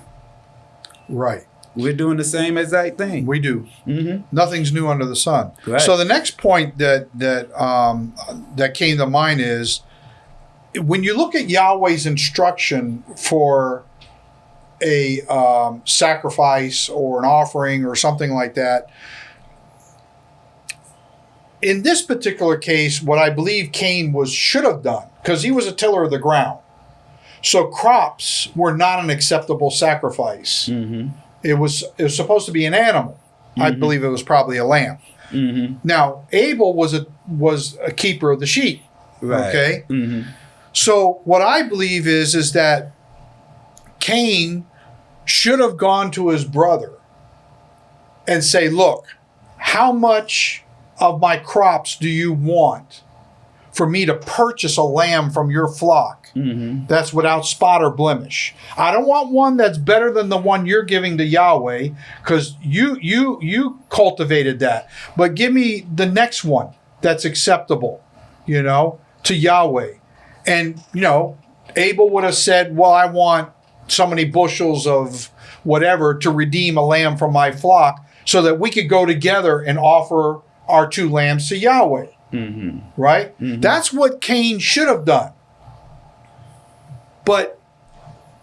Right. we're doing the same exact thing We do. mm-hmm. Nothing's new under the sun. Right. So the next point that that um, that came to mind is when you look at Yahweh's instruction for a um, sacrifice or an offering or something like that. In this particular case, what I believe Cain was should have done because he was a tiller of the ground. So crops were not an acceptable sacrifice. Mm-hmm. It was it was supposed to be an animal. I believe it was probably a lamb. Mm-hmm. Now Abel was a was a keeper of the sheep. Right. Okay. Mm-hmm. So what I believe is is that Cain should have gone to his brother and say, "Look, how much of my crops do you want for me to purchase a lamb from your flock Mm-hmm. that's without spot or blemish? I don't want one that's better than the one you're giving to Yahweh cuz you you you cultivated that. But give me the next one that's acceptable, you know, to Yahweh." And, you know, Abel would have said, Well, I want so many bushels of whatever to redeem a lamb from my flock so that we could go together and offer our two lambs to Yahweh. Mm-hmm. Right? That's what Cain should have done. But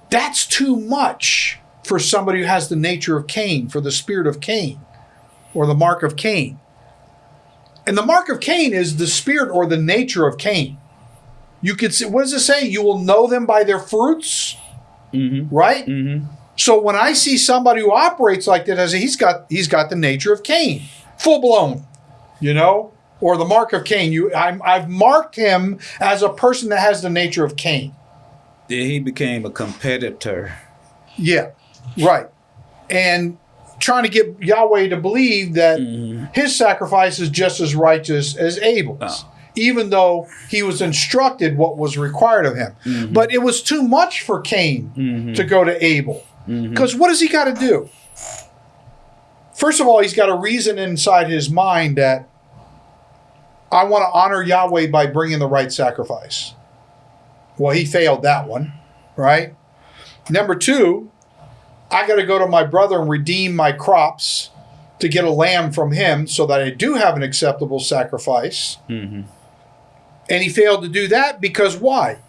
that's too much for somebody who has the nature of Cain, for the spirit of Cain, or the mark of Cain. And the mark of Cain is the spirit or the nature of Cain. You could say, what does it say? You will know them by their fruits, Mm-hmm. right? Mm-hmm. So when I see somebody who operates like that, I say he's got he's got the nature of Cain, full blown, you know, or the mark of Cain. You, I'm, I've marked him as a person that has the nature of Cain. Then he became a competitor. Yeah, right. And trying to get Yahweh to believe that mm-hmm. his sacrifice is just as righteous as Abel's, Oh. even though he was instructed what was required of him. Mm-hmm. But it was too much for Cain mm-hmm. to go to Abel. Because what does he got to do? First of all, he's got a reason inside his mind that I want to honor Yahweh by bringing the right sacrifice. Well, he failed that one, right? Number two, I got to go to my brother and redeem my crops to get a lamb from him so that I do have an acceptable sacrifice. Mm-hmm. And he failed to do that because why?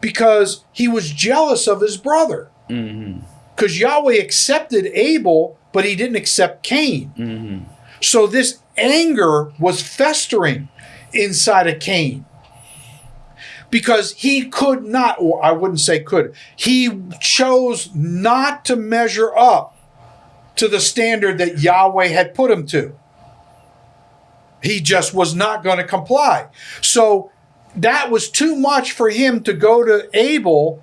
Because he was jealous of his brother. Mm-hmm. Because Yahweh accepted Abel, but he didn't accept Cain. Mm-hmm. So this anger was festering inside of Cain. Because he could not, or I wouldn't say could, he chose not to measure up to the standard that Yahweh had put him to. He just was not going to comply. So that was too much for him to go to Abel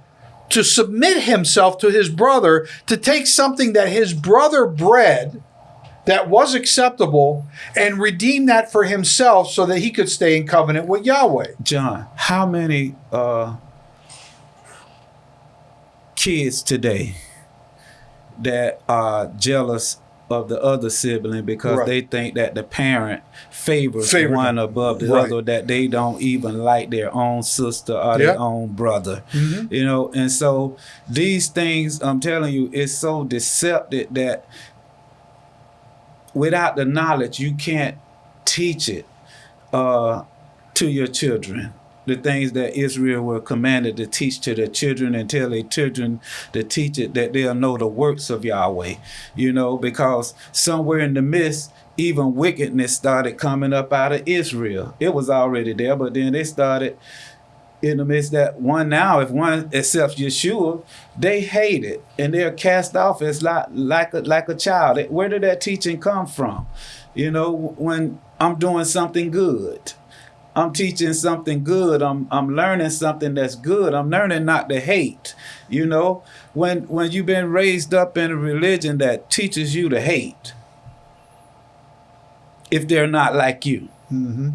to submit himself to his brother, to take something that his brother bred that was acceptable and redeem that for himself so that he could stay in covenant with Yahweh. John, how many uh, kids today that are jealous of the other sibling because Right. they think that the parent favors Favor one above the Right. other, that they don't even like their own sister or Yeah. their own brother. You know, and so these things, I'm telling you, it's so deceptive that without the knowledge, you can't teach it uh, to your children. The things that Israel were commanded to teach to their children and tell their children to teach it that they'll know the works of Yahweh. You know, because somewhere in the midst, even wickedness started coming up out of Israel. It was already there, but then they started in the midst that one now, if one accepts Yeshua, they hate it and they're cast off as like like a, like a child. Where did that teaching come from? You know, when I'm doing something good, I'm teaching something good. I'm I'm learning something that's good. I'm learning not to hate. You know, when when you've been raised up in a religion that teaches you to hate, if they're not like you mm-hmm.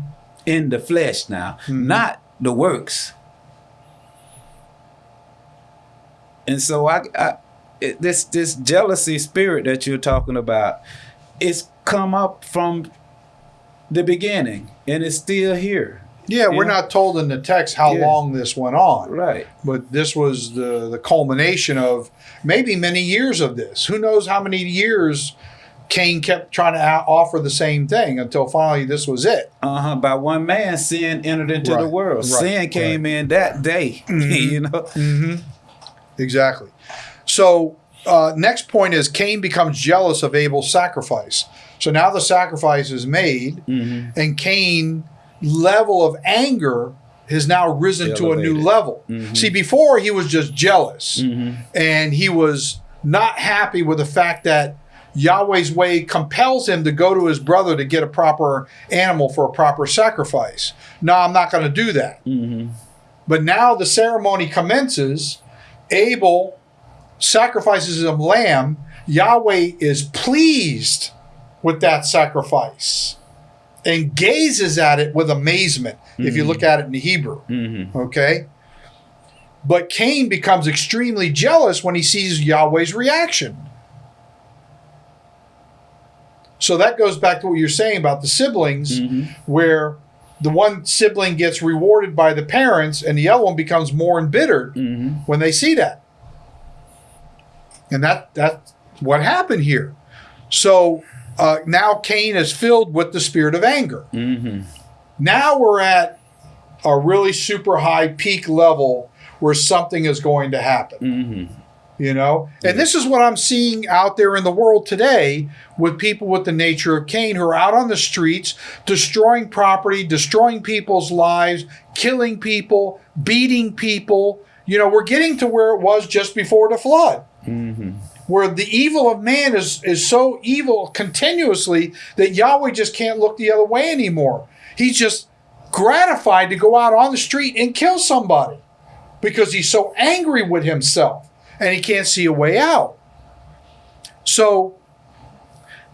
in the flesh now, mm-hmm. not the works. And so I, I it, this this jealousy spirit that you're talking about, it's come up from the beginning and it's still here. Yeah, we're not told in the text how Yeah. long this went on, Right. but this was the, the culmination of maybe many years of this. Who knows how many years Cain kept trying to offer the same thing until finally this was it. Uh-huh. By one man, sin entered into the world. right, sin came in that day. you know. Exactly. So, uh, next point is Cain becomes jealous of Abel's sacrifice. So now the sacrifice is made, Mm-hmm. and Cain level of anger has now risen to a new level. Mm-hmm. See, before he was just jealous, and he was not happy with the fact that Yahweh's way compels him to go to his brother to get a proper animal for a proper sacrifice. No, I'm not going to do that. But now the ceremony commences. Abel sacrifices a lamb. Yahweh is pleased with that sacrifice and gazes at it with amazement if you mm-hmm. look at it in the Hebrew. Mm-hmm. Okay? But Cain becomes extremely jealous when he sees Yahweh's reaction. So that goes back to what you're saying about the siblings, mm-hmm. where the one sibling gets rewarded by the parents and the other one becomes more embittered mm-hmm. when they see that. And that that's what happened here. So uh, now Cain is filled with the spirit of anger. Mm-hmm. Now we're at a really super high peak level where something is going to happen. Mm-hmm. You know? And this is what I'm seeing out there in the world today with people with the nature of Cain who are out on the streets destroying property, destroying people's lives, killing people, beating people. You know, we're getting to where it was just before the flood mm-hmm. where the evil of man is is so evil continuously that Yahweh just can't look the other way anymore. He's just gratified to go out on the street and kill somebody because he's so angry with himself and he can't see a way out. So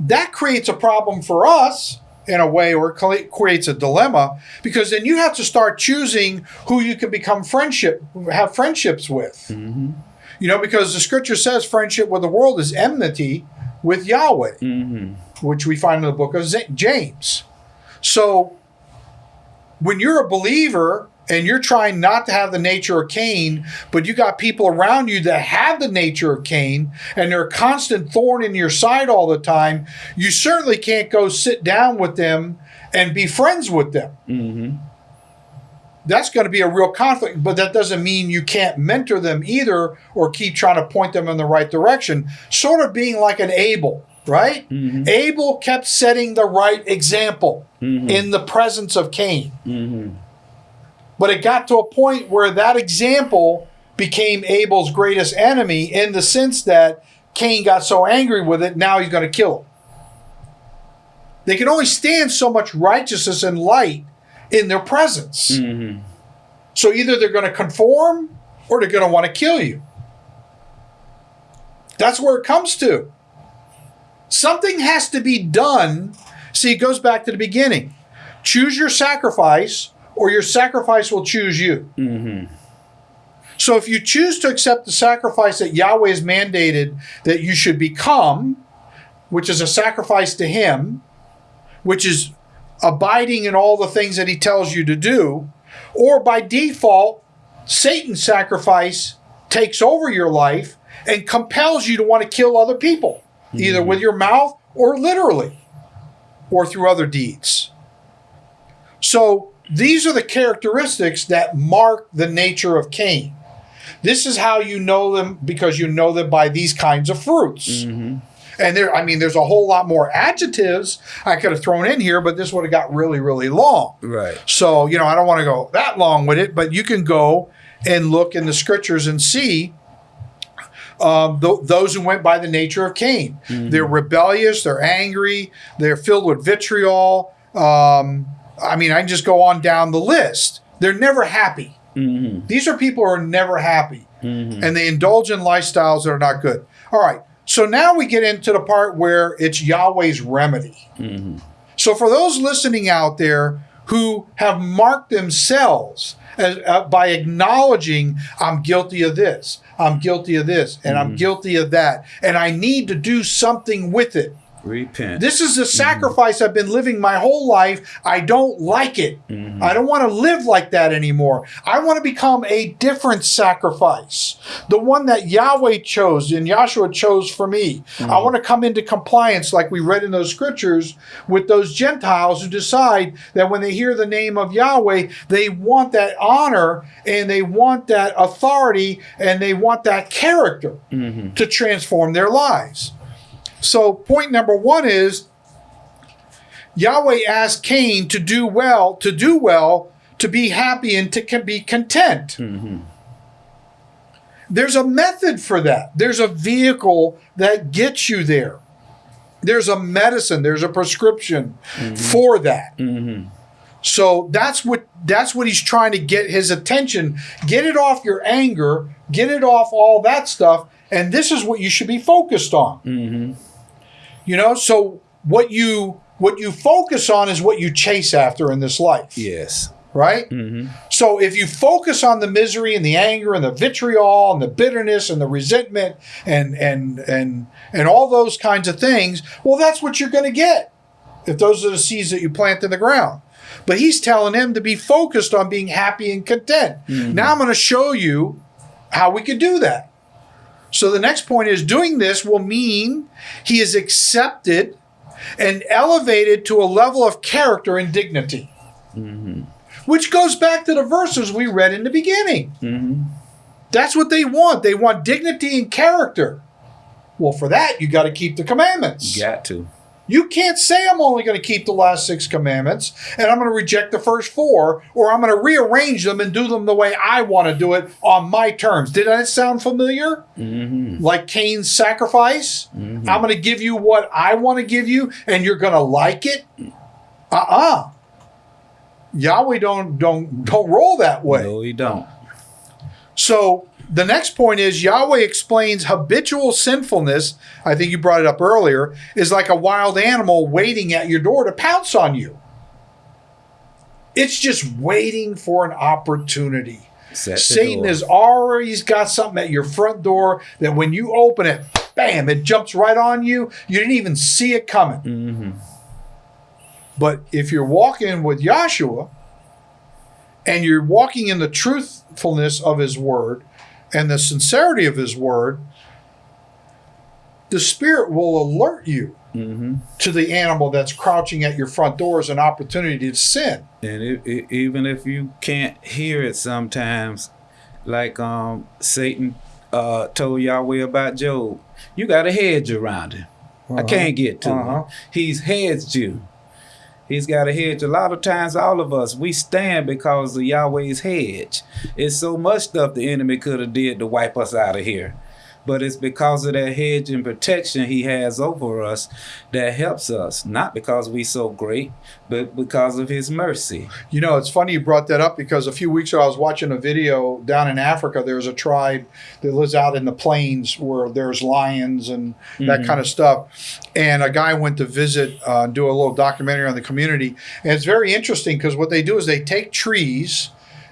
that creates a problem for us in a way or it creates a dilemma because then you have to start choosing who you can become friendship have friendships with. Mm-hmm. You know, because the scripture says friendship with the world is enmity with Yahweh, mm-hmm. which we find in the book of James. So when you're a believer and you're trying not to have the nature of Cain, but you got people around you that have the nature of Cain and they're a constant thorn in your side all the time, you certainly can't go sit down with them and be friends with them mm-hmm. that's going to be a real conflict, but that doesn't mean you can't mentor them either or keep trying to point them in the right direction. Sort of being like an Abel, right? Mm-hmm. Abel kept setting the right example mm-hmm. in the presence of Cain. But it got to a point where that example became Abel's greatest enemy in the sense that Cain got so angry with it, now he's going to kill him. They can only stand so much righteousness and light in their presence. Mm-hmm. So either they're going to conform or they're going to want to kill you. That's where it comes to. Something has to be done. See, it goes back to the beginning. Choose your sacrifice, or your sacrifice will choose you. Mm-hmm. So if you choose to accept the sacrifice that Yahweh has mandated that you should become, which is a sacrifice to Him, which is abiding in all the things that he tells you to do, or by default, Satan's sacrifice takes over your life and compels you to want to kill other people, either mm-hmm. with your mouth or literally, or through other deeds. So these are the characteristics that mark the nature of Cain. This is how you know them because you know them by these kinds of fruits. And there, I mean, there's a whole lot more adjectives I could have thrown in here, but this would have got really, really long. Right. So, you know, I don't want to go that long with it, but you can go and look in the scriptures and see um, th- those who went by the nature of Cain. They're rebellious, they're angry, they're filled with vitriol. Um, I mean, I can just go on down the list. They're never happy. Mm-hmm. These are people who are never happy mm-hmm. and they indulge in lifestyles that are not good. All right. So now we get into the part where it's Yahweh's remedy. Mm-hmm. So for those listening out there who have marked themselves as, uh, by acknowledging, I'm guilty of this, I'm guilty of this, and I'm guilty of that, and I need to do something with it. Repent. This is the mm-hmm. sacrifice I've been living my whole life. I don't like it. Mm-hmm. I don't want to live like that anymore. I want to become a different sacrifice. The one that Yahweh chose and Yahshua chose for me. I mm-hmm. want to come into compliance, like we read in those scriptures, with those Gentiles who decide that when they hear the name of Yahweh, they want that honor and they want that authority and they want that character to transform their lives. So, point number one is Yahweh asked Cain to do well, to do well, to be happy, and to be content. Mm-hmm. There's a method for that, there's a vehicle that gets you there. There's a medicine, there's a prescription mm-hmm. for that. Mm-hmm. So that's what that's what he's trying to get his attention. Get it off your anger, get it off all that stuff, and this is what you should be focused on. You know, so what you what you focus on is what you chase after in this life Yes. right? Mm-hmm. So if you focus on the misery and the anger and the vitriol and the bitterness and the resentment and and and and all those kinds of things, well, that's what you're going to get if those are the seeds that you plant in the ground. But he's telling him to be focused on being happy and content. Mm-hmm. Now I'm going to show you how we could do that. So the next point is doing this will mean he is accepted and elevated to a level of character and dignity mm-hmm. which goes back to the verses we read in the beginning. Mm-hmm. That's what they want. They want dignity and character. Well, for that, you got to keep the commandments. You Got to. You can't say I'm only going to keep the last six commandments and I'm going to reject the first four, or I'm going to rearrange them and do them the way I want to do it on my terms. Did that sound familiar? Mm-hmm. Like Cain's sacrifice? Mm-hmm. I'm going to give you what I want to give you, and you're going to like it? Uh-uh. Yahweh don't don't don't roll that way. No, you don't. So the next point is Yahweh explains habitual sinfulness. I think you brought it up earlier. Is like a wild animal waiting at your door to pounce on you. It's just waiting for an opportunity. Satan door. has already got something at your front door that when you open it, bam, it jumps right on you. You didn't even see it coming. Mm-hmm. But if you're walking with Yahshua and you're walking in the truthfulness of his word and the sincerity of his word, the Spirit will alert you Mm-hmm. to the animal that's crouching at your front door as an opportunity to sin. And it, it, even if you can't hear it sometimes, like um Satan uh told Yahweh about Job, you got a hedge around him. I can't get to Uh-huh. him. He's hedged you. He's got a hedge. A lot of times, all of us, we stand because of Yahweh's hedge. It's so much stuff the enemy could have did to wipe us out of here. But it's because of that hedge and protection he has over us that helps us. Not because we so great, but because of his mercy. You know, it's funny you brought that up because a few weeks ago I was watching a video down in Africa. There's a tribe that lives out in the plains where there's lions and that kind of stuff. And a guy went to visit, uh, do a little documentary on the community. And it's very interesting because what they do is they take trees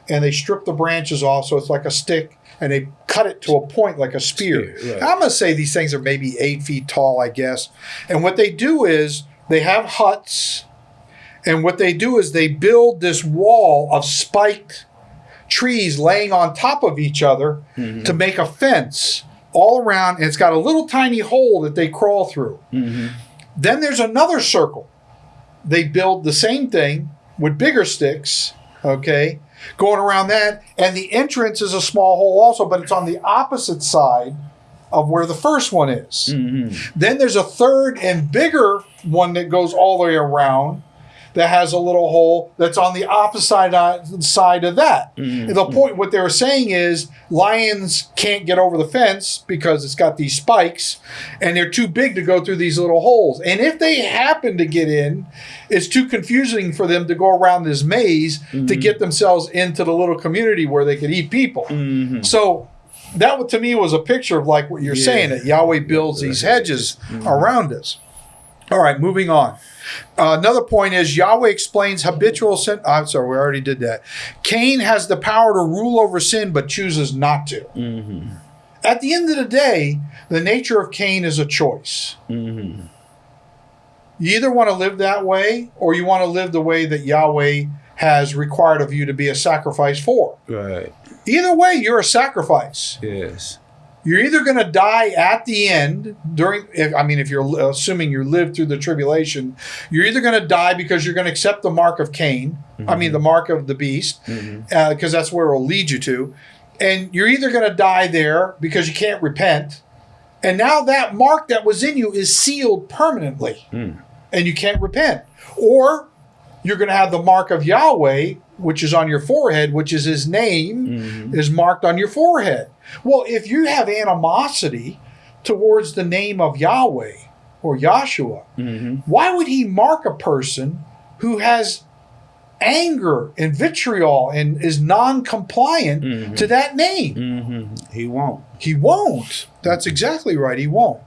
and they strip the branches off so it's like a stick and they cut it to a point like a spear. Spear, right. I'm going to say these things are maybe eight feet tall, I guess. And what they do is they have huts and what they do is they build this wall of spiked trees laying on top of each other mm-hmm. to make a fence all around. And it's got a little tiny hole that they crawl through. Mm-hmm. Then there's another circle. They build the same thing with bigger sticks, okay, going around that. And the entrance is a small hole also, but it's on the opposite side of where the first one is. Mm-hmm. Then there's a third and bigger one that goes all the way around that has a little hole that's on the opposite side, of that. And the point, what they were saying is lions can't get over the fence because it's got these spikes and they're too big to go through these little holes. And if they happen to get in, it's too confusing for them to go around this maze to mm-hmm. get themselves into the little community where they could eat people. Mm-hmm. So that to me was a picture of like what you're Yeah. saying that Yahweh builds these hedges around us. All right, moving on. Uh, another point is Yahweh explains habitual sin. I'm sorry, we already did that. Cain has the power to rule over sin, but chooses not to. At the end of the day, the nature of Cain is a choice. You either want to live that way or you want to live the way that Yahweh has required of you to be a sacrifice for. Right. Either way, you're a sacrifice. Yes. You're either going to die at the end during. If, I mean, if you're assuming you live through the tribulation, you're either going to die because you're going to accept the mark of Cain. I mean, mm-hmm. the mark of the beast, mm-hmm. uh, because that's where it will lead you to. And you're either going to die there because you can't repent, and now that mark that was in you is sealed permanently, hmm. and you can't repent, or you're going to have the mark of Yahweh, which is on your forehead, which is his name, mm-hmm. is marked on your forehead. Well, if you have animosity towards the name of Yahweh, or Yahshua, Mm-hmm. why would he mark a person who has anger and vitriol and is non-compliant Mhm. to that name? Mm-hmm. He won't. He won't. That's exactly right. He won't.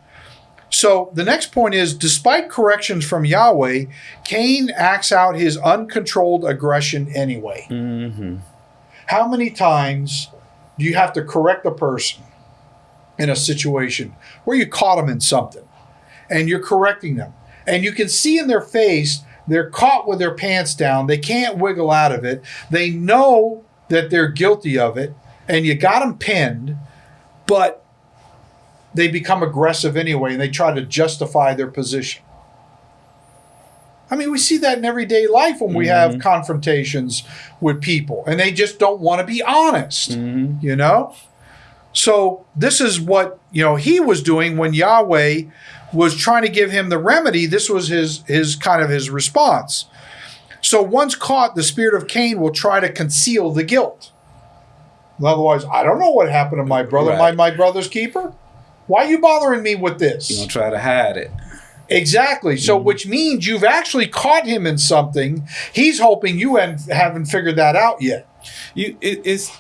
So the next point is despite corrections from Yahweh, Cain acts out his uncontrolled aggression anyway. Mm-hmm. How many times do you have to correct a person in a situation where you caught them in something and you're correcting them. And you can see in their face they're caught with their pants down, they can't wiggle out of it, they know that they're guilty of it, and you got them pinned, but they become aggressive anyway and they try to justify their position. I mean, we see that in everyday life when we have confrontations with people and they just don't want to be honest, Mm-hmm. you know? So, this is what, you know, he was doing when Yahweh was trying to give him the remedy. This was his his kind of his response. So, once caught, the spirit of Cain will try to conceal the guilt. Otherwise, I don't know what happened to my brother. Right. My my brother's keeper. Why are you bothering me with this? You gonna try to hide it. Exactly. So, mm-hmm. which means you've actually caught him in something. He's hoping you haven't figured that out yet. You it, it's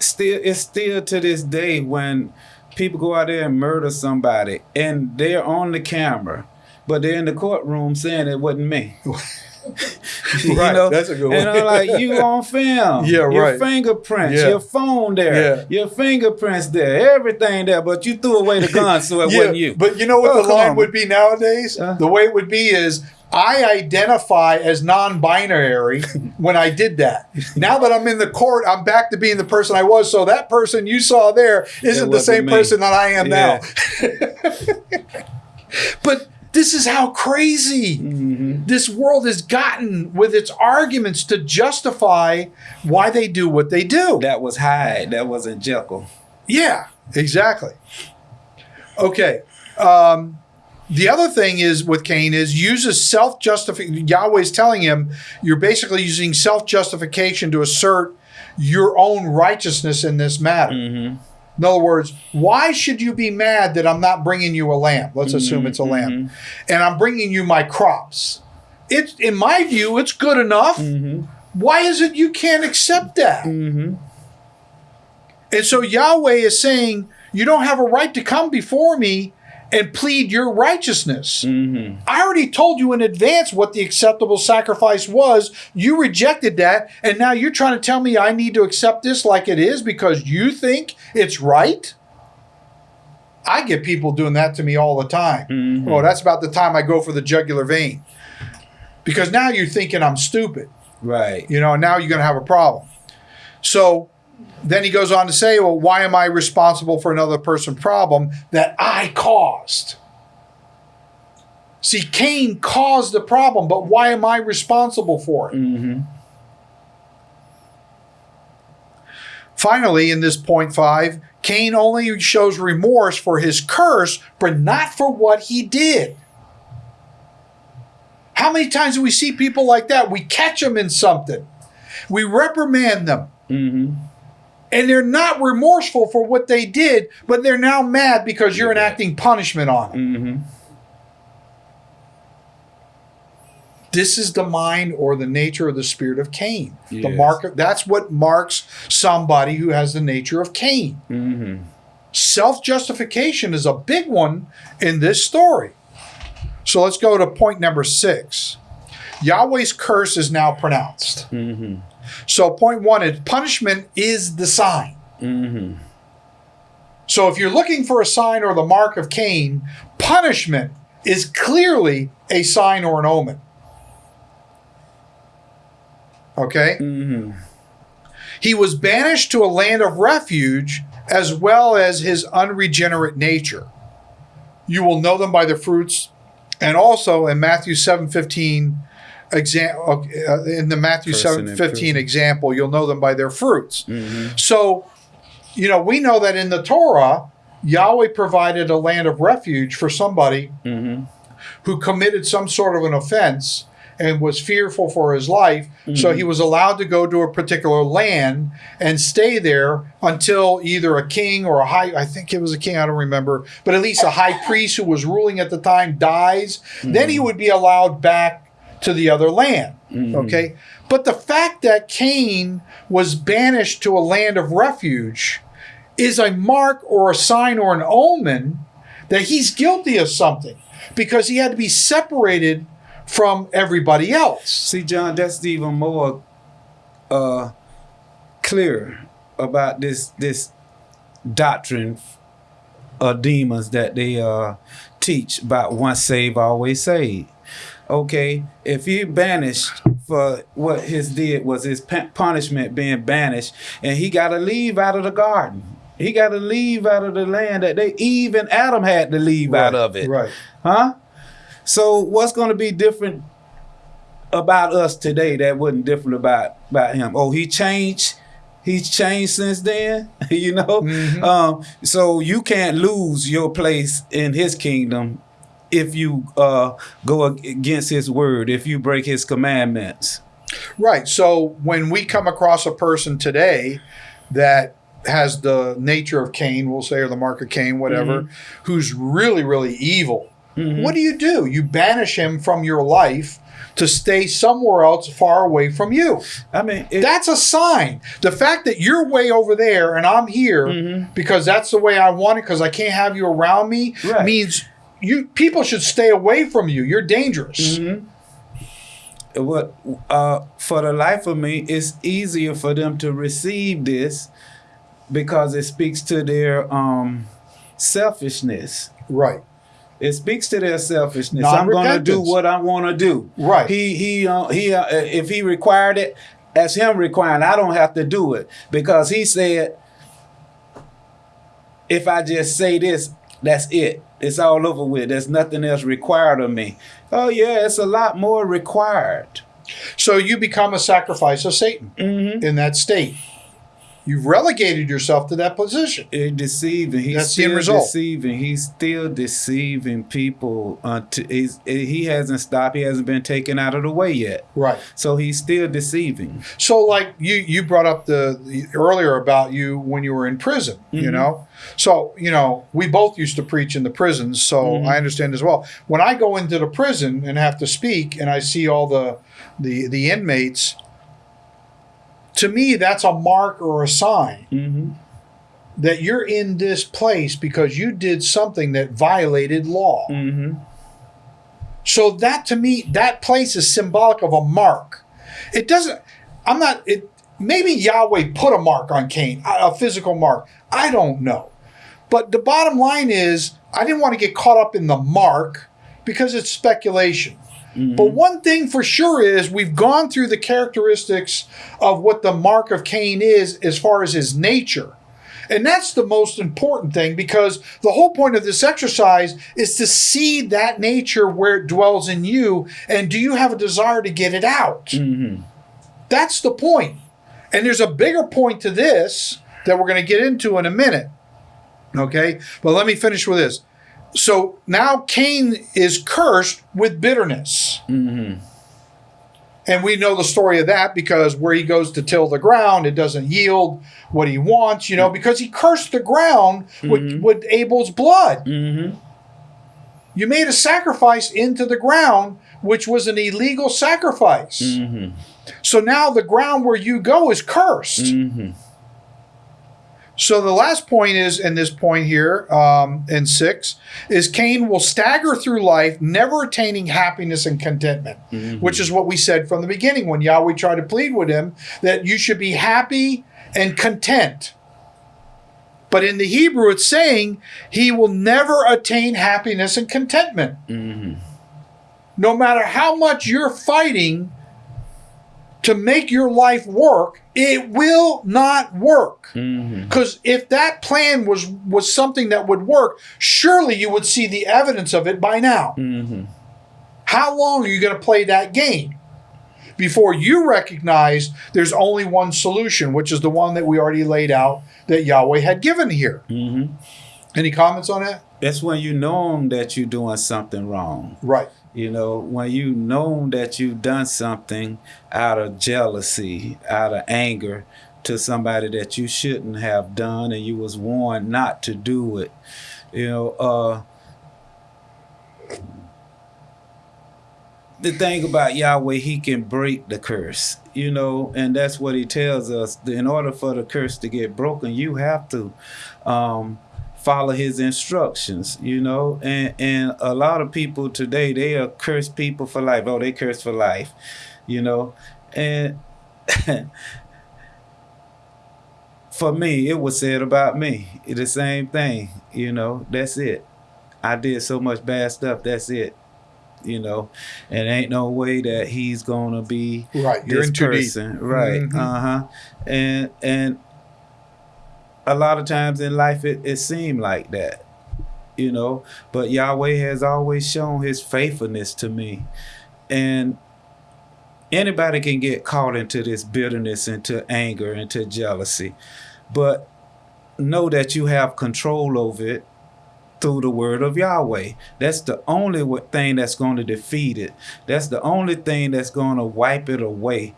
still it's still to this day when people go out there and murder somebody and they're on the camera, but they're in the courtroom saying it wasn't me. You Right, know? that's a good And one. I'm like, you on film. Yeah, your right. fingerprints, Yeah. your phone there, Yeah. your fingerprints there, everything there, but you threw away the gun, so it wasn't you. But you know what Oh, the line on. would be nowadays? Uh. the way it would be is I identify as non binary when I did that. Now that I'm in the court, I'm back to being the person I was. So that person you saw there isn't the same person that I am Yeah. now. but this is how crazy Mm-hmm. this world has gotten with its arguments to justify why they do what they do. That was Hyde. That wasn't Jekyll. Yeah, exactly. Okay. Um, the other thing is with Cain is uses self justification. Yahweh's telling him you're basically using self justification to assert your own righteousness in this matter. Mm-hmm. In other words, why should you be mad that I'm not bringing you a lamb? Let's mm-hmm, assume it's a mm-hmm. lamb, and I'm bringing you my crops. It's in my view, it's good enough. Mm-hmm. Why is it you can't accept that? Mm-hmm. And so Yahweh is saying, You don't have a right to come before me and plead your righteousness. Mm-hmm. I already told you in advance what the acceptable sacrifice was. You rejected that. And now you're trying to tell me I need to accept this like it is because you think it's right? I get people doing that to me all the time. Mhm. Oh, that's about the time I go for the jugular vein. Because now you're thinking I'm stupid Right. you know, now you're going to have a problem. So then he goes on to say, well, why am I responsible for another person's problem that I caused? See, Cain caused the problem, but why am I responsible for it? Mm-hmm. Finally, in this point five, Cain only shows remorse for his curse, but not for what he did. How many times do we see people like that? We catch them in something, we reprimand them, Mm-hmm. And they're not remorseful for what they did, but they're now mad because you're enacting punishment on them. Mm-hmm. This is the mind or the nature of the spirit of Cain. The Yes. mark that's what marks somebody who has the nature of Cain. Mm-hmm. Self-justification is a big one in this story. So let's go to point number 6. Yahweh's curse is now pronounced. Mm-hmm. So point 1 is punishment is the sign. Mm-hmm. So if you're looking for a sign or the mark of Cain, punishment is clearly a sign or an omen. Okay? Mm-hmm. He was banished to a land of refuge as well as his unregenerate nature. You will know them by their fruits. And also in Matthew 7:15 example uh, in the Matthew Person in 7:15 example, you'll know them by their fruits. Mm-hmm. So, you know, we know that in the Torah, Yahweh provided a land of refuge for somebody Mm-hmm. who committed some sort of an offense and was fearful for his life. So he was allowed to go to a particular land and stay there until either a king or a high, I think it was a king, I don't remember, but at least a high priest who was ruling at the time dies. Then he would be allowed back to the other land. Okay. But the fact that Cain was banished to a land of refuge is a mark or a sign or an omen that he's guilty of something because he had to be separated from everybody else. See, John, that's even more uh, clear about this this doctrine of demons that they uh, teach about once saved, always saved. Okay, if he banished for what his did was his punishment being banished, and he got to leave out of the garden. He got to leave out of the land that they even Adam had to leave out of it. Right. Huh? So what's going to be different about us today that wasn't different about about him? Oh, he changed. He's changed since then, you know. Um, so you can't lose your place in His kingdom if you uh, go against His word, if you break His commandments. Right. So when we come across a person today that has the nature of Cain, we'll say, or the mark of Cain, whatever, mm-hmm. who's really, really evil, mm-hmm. what do you do? You banish him from your life to stay somewhere else far away from you. I mean, it, That's a sign. The fact that you're way over there and I'm here mm-hmm. because that's the way I want it because I can't have you around me Right. means you people should stay away from you. You're dangerous. what uh, for the life of me, it's easier for them to receive this because it speaks to their um, selfishness. Right. It speaks to their selfishness. I'm going to do what I want to do. Right. He he uh, he. Uh, if he required it, as him requiring, I don't have to do it because he said, if I just say this, that's it. It's all over with. There's nothing else required of me. Oh yeah, it's a lot more required. So you become a sacrifice of Satan mm-hmm. in that state. You've relegated yourself to that position. It deceiving. He's That's the still result. deceiving. He's still deceiving people. Uh, Until he's, he hasn't stopped. He hasn't been taken out of the way yet. Right. So he's still deceiving. So like you you brought up the, the earlier about you when you were in prison, you mm-hmm. know. So, you know, we both used to preach in the prisons, so mm-hmm. I understand as well. When I go into the prison and have to speak and I see all the the the inmates to me that's a mark or a sign Mm-hmm. that you're in this place because you did something that violated law. Mm-hmm. So that to me, that place is symbolic of a mark. It doesn't. I'm not. It maybe Yahweh put a mark on Cain, a a physical mark. I don't know. But the bottom line is, I didn't want to get caught up in the mark because it's speculation. Mm-hmm. But one thing for sure is we've gone through the characteristics of what the mark of Cain is as far as his nature. And that's the most important thing because the whole point of this exercise is to see that nature where it dwells in you and do you have a desire to get it out? Mm-hmm. That's the point. And there's a bigger point to this that we're going to get into in a minute. Okay? But let me finish with this. So now Cain is cursed with bitterness. And we know the story of that because where he goes to till the ground, it doesn't yield what he wants, you know, because he cursed the ground with, with Abel's blood. Mm-hmm. You made a sacrifice into the ground, which was an illegal sacrifice. Mm-hmm. So now the ground where you go is cursed. Mm-hmm. So the last point is, in this point here, um, in six, is Cain will stagger through life, never attaining happiness and contentment, which is what we said from the beginning when Yahweh tried to plead with him that you should be happy and content. But in the Hebrew, it's saying he will never attain happiness and contentment. No matter how much you're fighting to make your life work, it will not work. Mm-hmm. Because if that plan was was something that would work, surely you would see the evidence of it by now. Mm-hmm. How long are you going to play that game before you recognize there's only one solution, which is the one that we already laid out that Yahweh had given here? Mm-hmm. Any comments on that? That's when you know that you're doing something wrong. Right. You know, when you know that you've done something out of jealousy, out of anger to somebody that you shouldn't have done and you was warned not to do it. You know, uh the thing about Yahweh, he can break the curse, you know, and that's what he tells us. In order for the curse to get broken, you have to um, follow his instructions, you know. And and a lot of people today, they are cursed people for life. Oh, they curse for life, you know. And for me, it was said about me. The same thing, you know. That's it. I did so much bad stuff. That's it you know, and ain't no way that he's gonna be right. You're in person, right? Mhm. Uh huh. And and a lot of times in life, it it seemed like that, you know. But Yahweh has always shown His faithfulness to me, and anybody can get caught into this bitterness, into anger, into jealousy, but know that you have control over it through the word of Yahweh. That's the only thing that's going to defeat it. That's the only thing that's going to wipe it away.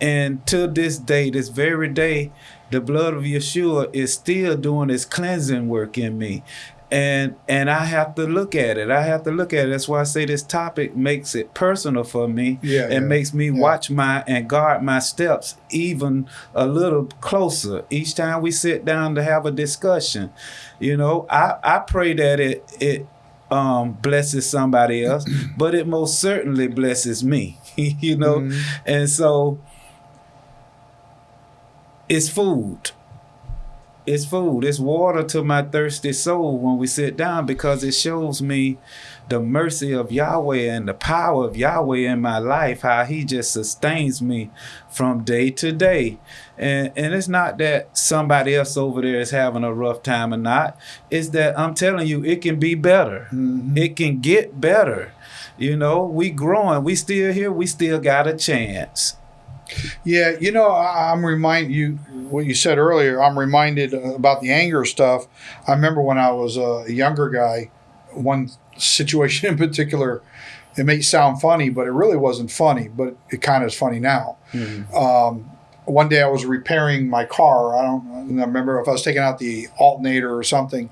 And to this day, this very day, the blood of Yeshua is still doing its cleansing work in me. And and I have to look at it. I have to look at it. That's why I say this topic makes it personal for me. Yeah, and yeah, makes me yeah. watch my and guard my steps even a little closer each time we sit down to have a discussion. You know, I, I pray that it it um, blesses somebody else, but it most certainly blesses me. you know, Mhm. and so it's food. It's food. It's water to my thirsty soul when we sit down because it shows me the mercy of Yahweh and the power of Yahweh in my life, how he just sustains me from day to day. And and it's not that somebody else over there is having a rough time or not. It's that I'm telling you it can be better. Mhm. It can get better. You know, we growing, we still here, we still got a chance. Yeah, you know, I'm remind you what you said earlier. I'm reminded about the anger stuff. I remember when I was a younger guy, one situation in particular. It may sound funny, but it really wasn't funny. But it kind of is funny now. Um, one day I was repairing my car. I don't I don't remember if I was taking out the alternator or something,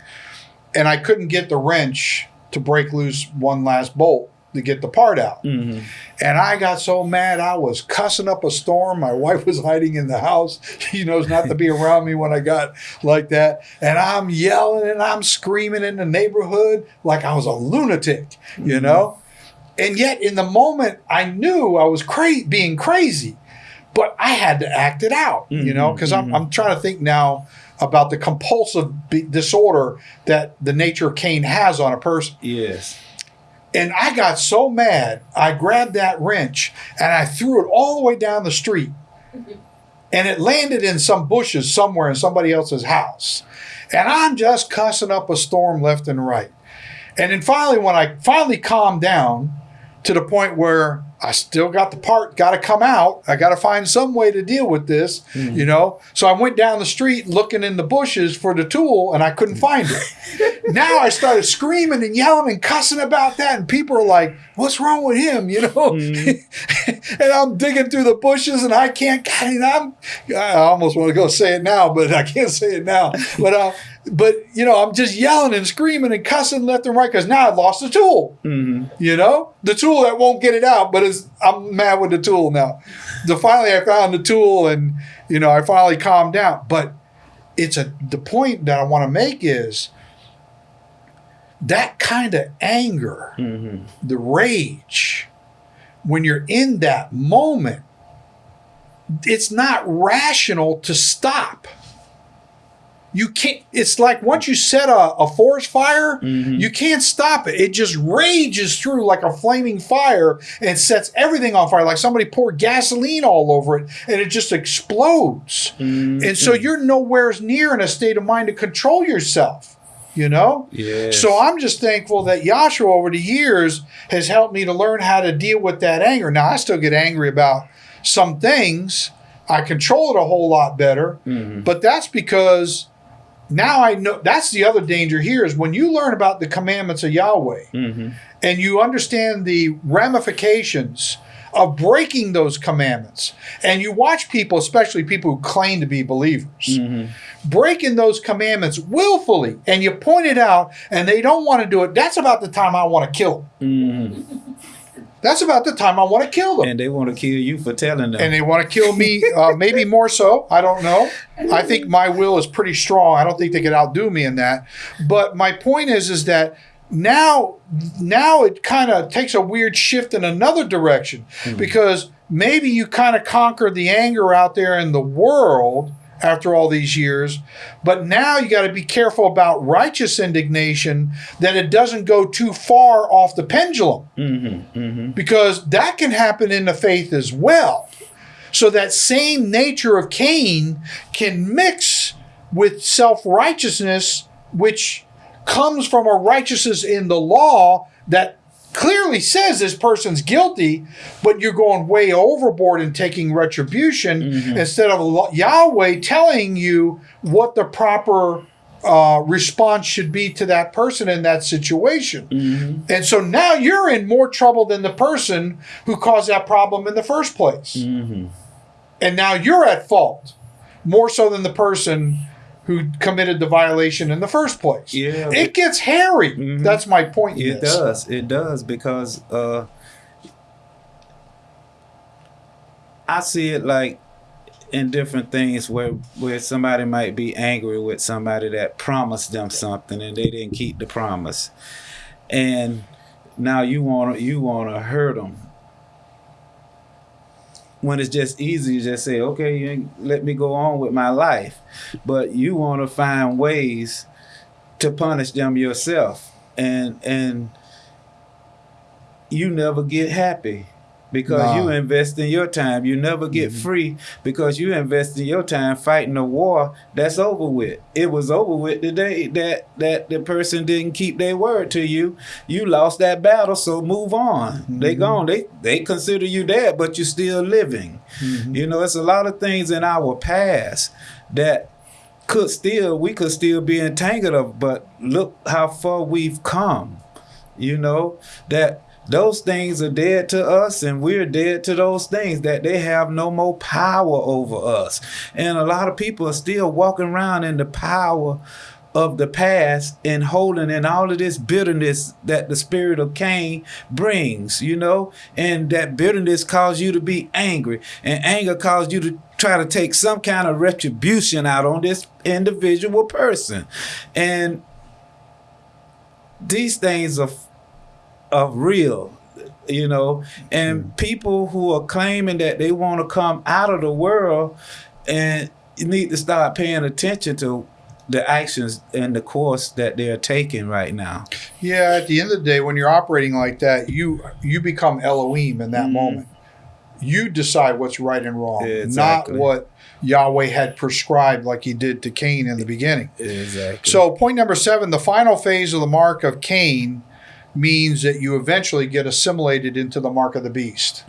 and I couldn't get the wrench to break loose one last bolt to get the part out. Mm-hmm. And I got so mad, I was cussing up a storm. My wife was hiding in the house. She knows not to be around me when I got like that. And I'm yelling and I'm screaming in the neighborhood like I was a lunatic, you mm-hmm. know? And yet, in the moment, I knew I was cra- being crazy, but I had to act it out, you know? Mm-hmm. Because I'm, mm-hmm. I'm trying to think now about the compulsive be- disorder that the nature of Cain has on a person. Yes. And I got so mad, I grabbed that wrench and I threw it all the way down the street. And it landed in some bushes somewhere in somebody else's house. And I'm just cussing up a storm left and right. And then finally, when I finally calmed down to the point where I still got the part, got to come out, I got to find some way to deal with this, you know? So I went down the street looking in the bushes for the tool and I couldn't find it now I started screaming and yelling and cussing about that, and people are like, "What's wrong with him?" You know, and I'm digging through the bushes, and I can't. And I'm, I almost want to go say it now, but I can't say it now. But uh, but you know, I'm just yelling and screaming and cussing left and right because now I've lost the tool. Mm-hmm. You know, the tool that won't get it out, but it's I'm mad with the tool now. So finally, I found the tool, and you know, I finally calmed down. But it's a the point that I want to make is that kind of anger, Mm-hmm. the rage, when you're in that moment, it's not rational to stop. You can't, it's like once you set a, a forest fire, Mhm. you can't stop it. It just rages through like a flaming fire and sets everything on fire, like somebody poured gasoline all over it and it just explodes. Mm-hmm. And so you're nowhere near in a state of mind to control yourself, you know? Yes. So I'm just thankful that Yahshua over the years has helped me to learn how to deal with that anger. Now I still get angry about some things. I control it a whole lot better, Mhm. but that's because now I know that's the other danger here is when you learn about the commandments of Yahweh mm-hmm. and you understand the ramifications of breaking those commandments, and you watch people, especially people who claim to be believers, mm-hmm. breaking those commandments willfully, and you point it out, and they don't want to do it. That's about the time I want to kill them. Mm-hmm. That's about the time I want to kill them And they want to kill you for telling them. and they want to kill me. Uh, maybe more so. I don't know. I think my will is pretty strong. I don't think they could outdo me in that. But my point is, is that now, now it kind of takes a weird shift in another direction because maybe you kind of conquered the anger out there in the world after all these years, but now you got to be careful about righteous indignation that it doesn't go too far off the pendulum. Mm-hmm, mm-hmm. Because that can happen in the faith as well. So that same nature of Cain can mix with self righteousness, which comes from a righteousness in the law that clearly says this person's guilty, but you're going way overboard and taking retribution mm-hmm. instead of Yahweh telling you what the proper uh, response should be to that person in that situation. Mm-hmm. And so now you're in more trouble than the person who caused that problem in the first place. Mm-hmm. And now you're at fault more so than the person who committed the violation in the first place. Yeah, It gets hairy. That's my point. in It this. does. It does because uh, I see it like in different things where where somebody might be angry with somebody that promised them something and they didn't keep the promise, and now you want to you want to hurt them. When it's just easy to just say, okay, you let me go on with my life, but you want to find ways to punish them yourself. And and you never get happy because Nah. you invest in your time. You never get mm-hmm. free because you invest in your time fighting a war that's over with. It was over with the day that that the person didn't keep their word to you. You lost that battle so move on. They mm-hmm. gone. They they consider you dead but you're still living. Mm-hmm. You know it's a lot of things in our past that could still we could still be entangled of but look how far we've come you know that those things are dead to us and we're dead to those things that they have no more power over us. And a lot of people are still walking around in the power of the past and holding in all of this bitterness that the spirit of Cain brings, you know, and that bitterness caused you to be angry, and anger caused you to try to take some kind of retribution out on this individual person. And these things are are real you know and hmm. people who are claiming that they want to come out of the world and you need to start paying attention to the actions and the course that they're taking right now Yeah, at the end of the day, when you're operating like that, you you become Elohim in that hmm. moment. You decide what's right and wrong, Exactly. not what Yahweh had prescribed, like He did to Cain in the beginning. exactly So, point number seven: the final phase of the mark of Cain means that you eventually get assimilated into the mark of the beast.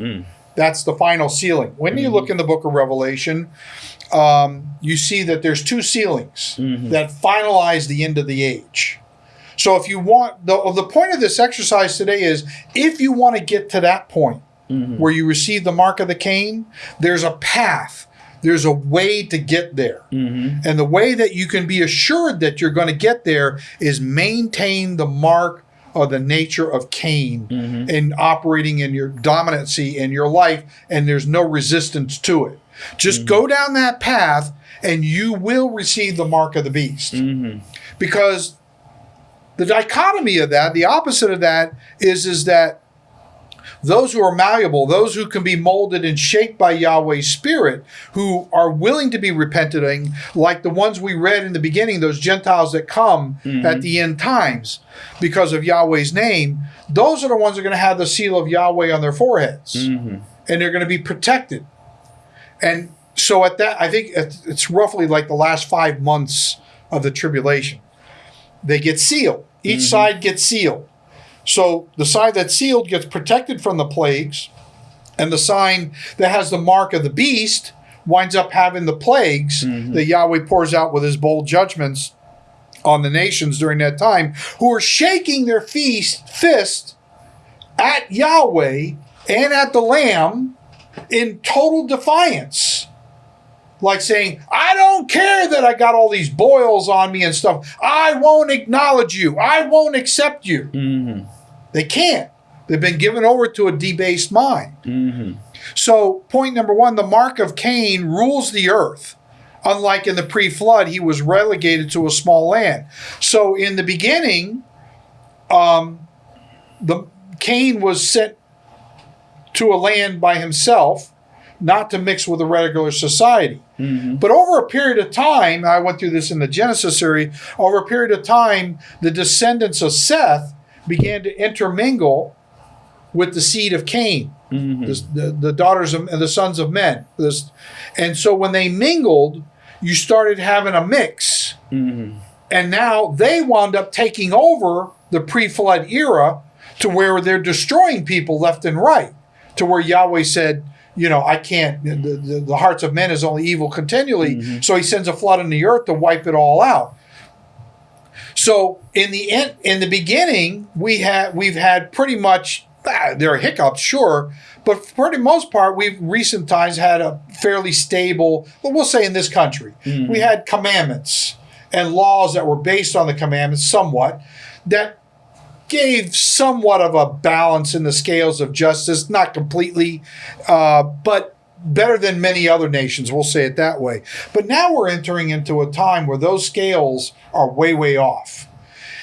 That's the final sealing. When you look in the book of Revelation, um, you see that there's two sealings that finalize the end of the age. So if you want the the point of this exercise today is if you want to get to that point where you receive the mark of the Cain, there's a path. There's a way to get there. And the way that you can be assured that you're going to get there is maintain the mark of the nature of Cain mm-hmm. and operating in your dominancy in your life, and there's no resistance to it. Just mm-hmm. go down that path, and you will receive the mark of the beast. Mm-hmm. Because the dichotomy of that, the opposite of that, is is that those who are malleable, those who can be molded and shaped by Yahweh's Spirit, who are willing to be repenting, like the ones we read in the beginning, those Gentiles that come mm-hmm. at the end times because of Yahweh's name, those are the ones that are going to have the seal of Yahweh on their foreheads. Mm-hmm. And they're going to be protected. And so at that, I think it's it's roughly like the last five months of the tribulation. They get sealed. Each mm-hmm. side gets sealed. So the side that's sealed gets protected from the plagues, and the sign that has the mark of the beast winds up having the plagues that Yahweh pours out with his bowl judgments on the nations during that time who are shaking their feast, fist at Yahweh and at the Lamb in total defiance. Like saying, I don't care that I got all these boils on me and stuff. I won't acknowledge you. I won't accept you. Mm-hmm. They can't. They've been given over to a debased mind. Mm-hmm. So, point number one the mark of Cain rules the earth. Unlike in the pre flood, he was relegated to a small land. So, in the beginning, um, the Cain was sent to a land by himself, not to mix with a regular society. But over a period of time, I went through this in the Genesis series, over a period of time, the descendants of Seth began to intermingle with the seed of Cain, mm-hmm. the, the, the daughters of and the sons of men. This, and so when they mingled, you started having a mix. Mm-hmm. And now they wound up taking over the pre flood era to where they're destroying people left and right, to where Yahweh said, you know, I can't, the, the, the hearts of men is only evil continually. Mm-hmm. So he sends a flood on the earth to wipe it all out. So in the end, in the beginning, we had we've had pretty much ah, there are hiccups, sure, but for the most part, we've recent times had a fairly stable. Well, we'll say in this country, we had commandments and laws that were based on the commandments, somewhat that gave somewhat of a balance in the scales of justice, not completely, uh, but better than many other nations. We'll say it that way. But now we're entering into a time where those scales are way, way off,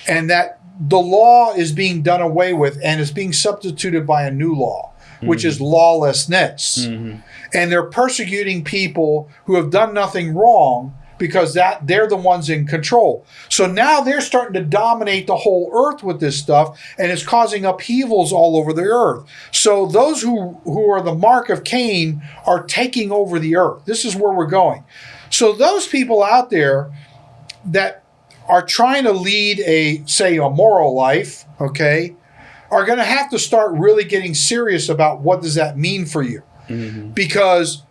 and that the law is being done away with and is being substituted by a new law, which is mm-hmm. lawlessness. Mm-hmm. And they're persecuting people who have done nothing wrong because that they're the ones in control. So now they're starting to dominate the whole earth with this stuff and it's causing upheavals all over the earth. So those who who are the mark of Cain are taking over the earth. This is where we're going. So those people out there that are trying to lead a say a moral life, okay, are going to have to start really getting serious about what does that mean for you. Mm-hmm. Because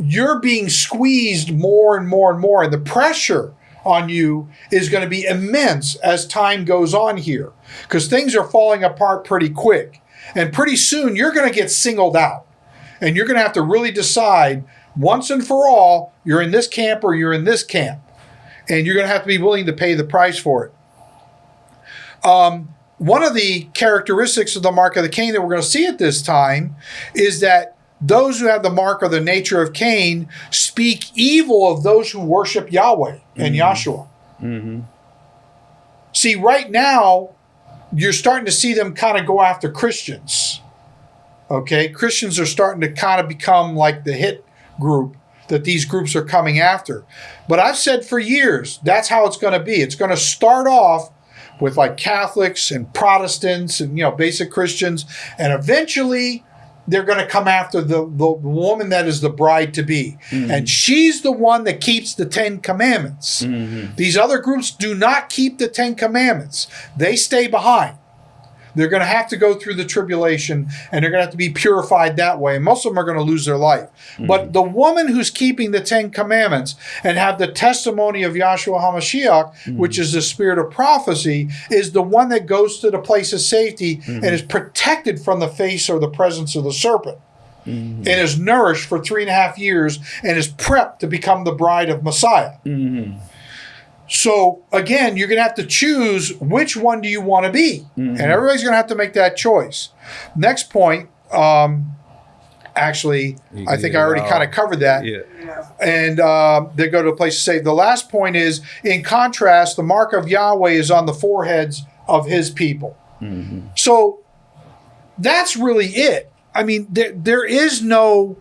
you're being squeezed more and more and more, and the pressure on you is going to be immense as time goes on here because things are falling apart pretty quick. And pretty soon you're going to get singled out, and you're going to have to really decide once and for all you're in this camp or you're in this camp, and you're going to have to be willing to pay the price for it. Um, one of the characteristics of the mark of the Cain that we're going to see at this time is that those who have the mark or the nature of Cain speak evil of those who worship Yahweh and mm-hmm. Yahshua. Mm-hmm. See, right now, you're starting to see them kind of go after Christians. Okay, Christians are starting to kind of become like the hit group that these groups are coming after. But I've said for years that's how it's going to be. It's going to start off with like Catholics and Protestants and you know basic Christians, and eventually they're going to come after the, the woman that is the bride to be. Mm-hmm. And she's the one that keeps the Ten Commandments. Mm-hmm. These other groups do not keep the Ten Commandments, they stay behind. They're going to have to go through the tribulation and they're going to have to be purified that way. Most of them are going to lose their life. Mm-hmm. But the woman who's keeping the Ten Commandments and have the testimony of Yahshua HaMashiach, mm-hmm. which is the spirit of prophecy, is the one that goes to the place of safety mm-hmm. and is protected from the face or the presence of the serpent. And is nourished for three and a half years and is prepped to become the bride of Messiah. So again, you're going to have to choose which one do you want to be, and everybody's going to have to make that choice. Next point, um, actually, I think I already kind of covered that, Yeah. and um, they go to a place to save. The last point is, in contrast, the mark of Yahweh is on the foreheads of His people. So that's really it. I mean, there, there is no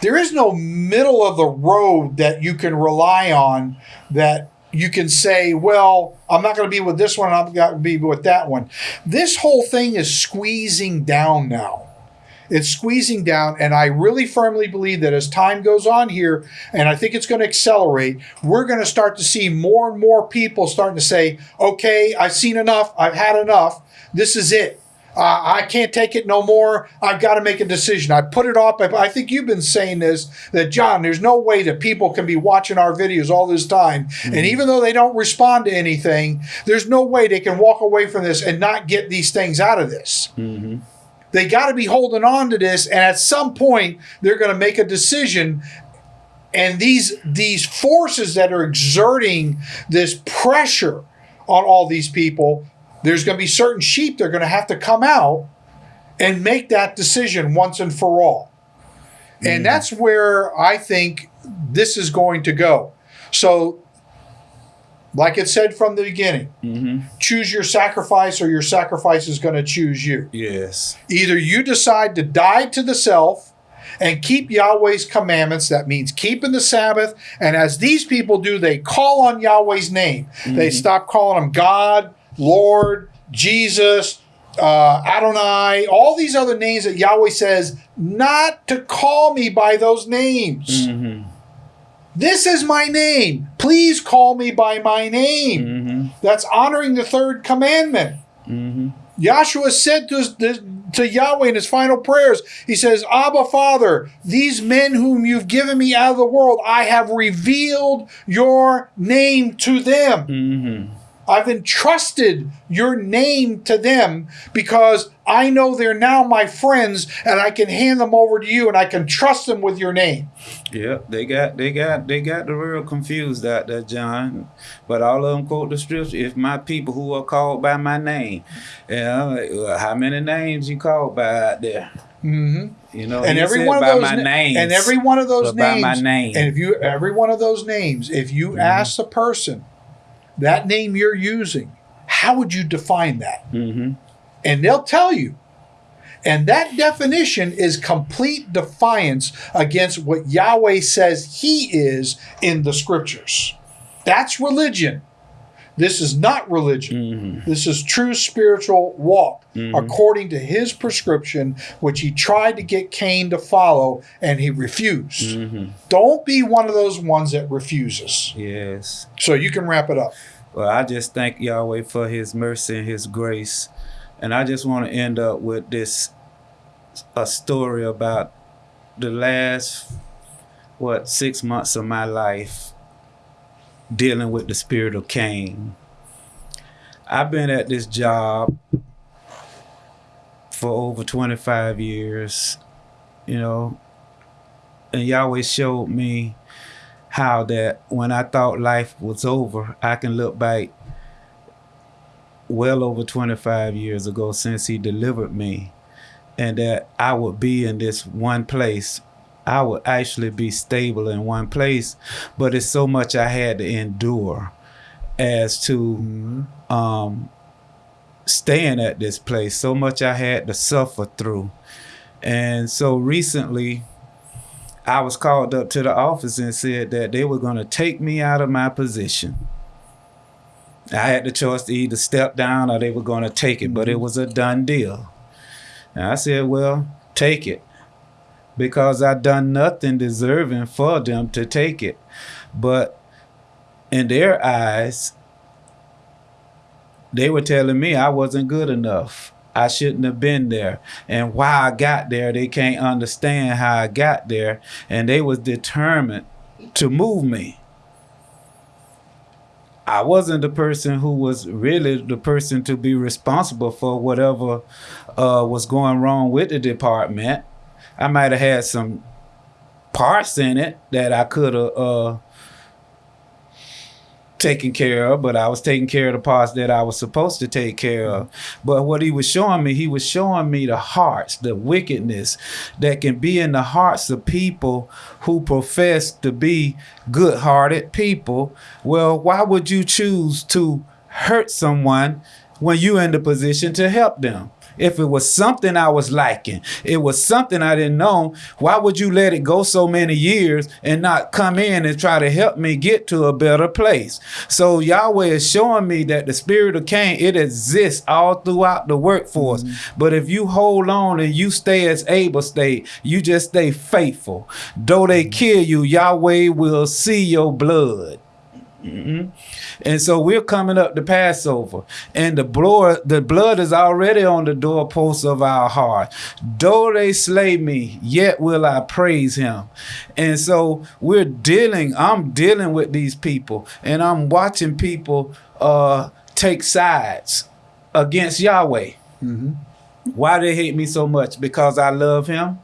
there is no middle of the road that you can rely on that you can say, well, I'm not going to be with this one, I'm going to be with that one. This whole thing is squeezing down now. It's squeezing down, and I really firmly believe that as time goes on here, and I think it's going to accelerate, we're going to start to see more and more people starting to say, okay, I've seen enough, I've had enough, this is it. Uh, I can't take it no more. I've got to make a decision. I put it off. I, I think you've been saying this that John, there's no way that people can be watching our videos all this time, and even though they don't respond to anything, there's no way they can walk away from this and not get these things out of this. They got to be holding on to this, and at some point, they're going to make a decision. And these these forces that are exerting this pressure on all these people, there's going to be certain sheep that are going to have to come out and make that decision once and for all. And mm. that's where I think this is going to go. So, like it said from the beginning, mm-hmm. choose your sacrifice or your sacrifice is going to choose you. Yes. Either you decide to die to the self and keep Yahweh's commandments, that means keeping the Sabbath. And as these people do, they call on Yahweh's name. They mm-hmm. stop calling him God, Lord, Jesus, uh, Adonai, all these other names that Yahweh says not to call me by those names. Mm-hmm. This is my name. Please call me by my name. Mm-hmm. That's honoring the third commandment. Mm-hmm. Yahshua said to, to Yahweh in his final prayers, he says, Abba, Father, these men whom you've given me out of the world, I have revealed your name to them. I've entrusted your name to them because I know they're now my friends and I can hand them over to you and I can trust them with your name. Yeah, they got they got they got the real confused out there, John. But all of them quote the scripture. If my people who are called by my name, and I'm like, well, how many names you called by out there? Mm-hmm. You know, and every one of those my na- names, and every one of those but by names my name. and if you every one of those names if you Mm-hmm. ask the person that name you're using how would you define that? Hmm and they'll tell you. And that definition is complete defiance against what Yahweh says he is in the scriptures. That's religion this is not religion. Mm-hmm. This is true spiritual walk mm-hmm. according to his prescription which he tried to get cain to follow and he refused. Mm-hmm. Don't be one of those ones that refuses. Yes. so you can wrap it up. Well, I just thank Yahweh for His mercy and His grace, and I just want to end up with this a story about the last what six months of my life dealing with the spirit of Cain. I've been at this job for over 25 years, you know, and Yahweh showed me how that when I thought life was over, I can look back well over 25 years ago since he delivered me and that I would be in this one place. I would actually be stable in one place, but it's so much I had to endure as to um, staying at this place. So much I had to suffer through. And so recently, I was called up to the office and said that they were going to take me out of my position. I had the choice to either step down or they were going to take it, but it was a done deal. And I said, well, take it. Because I done nothing deserving for them to take it. But in their eyes, they were telling me I wasn't good enough. I shouldn't have been there. And why I got there, they can't understand how I got there. And they was determined to move me. I wasn't the person who was really the person to be responsible for whatever uh, was going wrong with the department. I might have had some parts in it that I could have uh, taken care of, but I was taking care of the parts that I was supposed to take care of. But what he was showing me, he was showing me the hearts, the wickedness that can be in the hearts of people who profess to be good hearted people. Well, why would you choose to hurt someone when you're in the position to help them? If it was something I was liking, it was something I didn't know, why would you let it go so many years and not come in and try to help me get to a better place? So Yahweh is showing me that the spirit of Cain, it exists all throughout the workforce. Mm-hmm. But if you hold on and you stay as Abel state, you just stay faithful. Though they mm-hmm. kill you, Yahweh will see your blood. And so we're coming up to Passover, and the blood, the blood is already on the doorposts of our heart. Though they slay me, yet will I praise him. And so we're dealing, I'm dealing with these people, and I'm watching people uh, take sides against Yahweh. Why they hate me so much? Because I love him?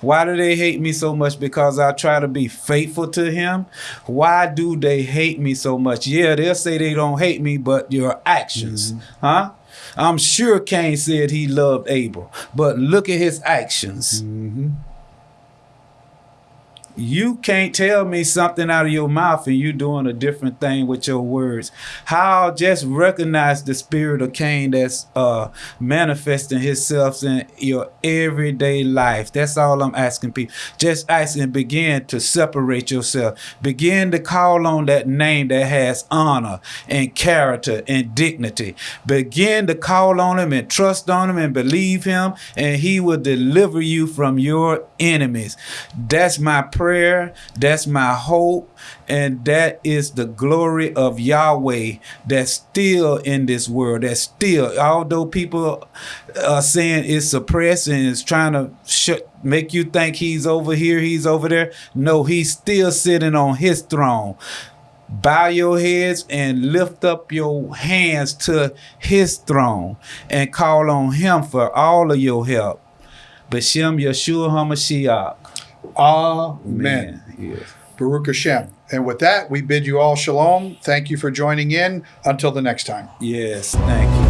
Why do they hate me so much? Because I try to be faithful to him? Why do they hate me so much? Yeah, they'll say they don't hate me, but your actions, mm-hmm. huh? I'm sure Cain said he loved Abel, but look at his actions. Mm-hmm. You can't tell me something out of your mouth and you doing a different thing with your words. How just recognize the spirit of Cain that's uh manifesting himself in your everyday life. That's all I'm asking people. Just asking begin to separate yourself. Begin to call on that name that has honor and character and dignity. Begin to call on him and trust on him and believe him and he will deliver you from your enemies. That's my prayer. That's my hope. And that is the glory of Yahweh that's still in this world. That's still, although people are saying it's suppressed and it's trying to make you think he's over here, he's over there. No, he's still sitting on his throne. Bow your heads and lift up your hands to his throne and call on him for all of your help. Bashem Yeshua HaMashiach. Amen. Yes. Baruch Hashem. And with that, we bid you all shalom. Thank you for joining in. Until the next time. Yes, thank you.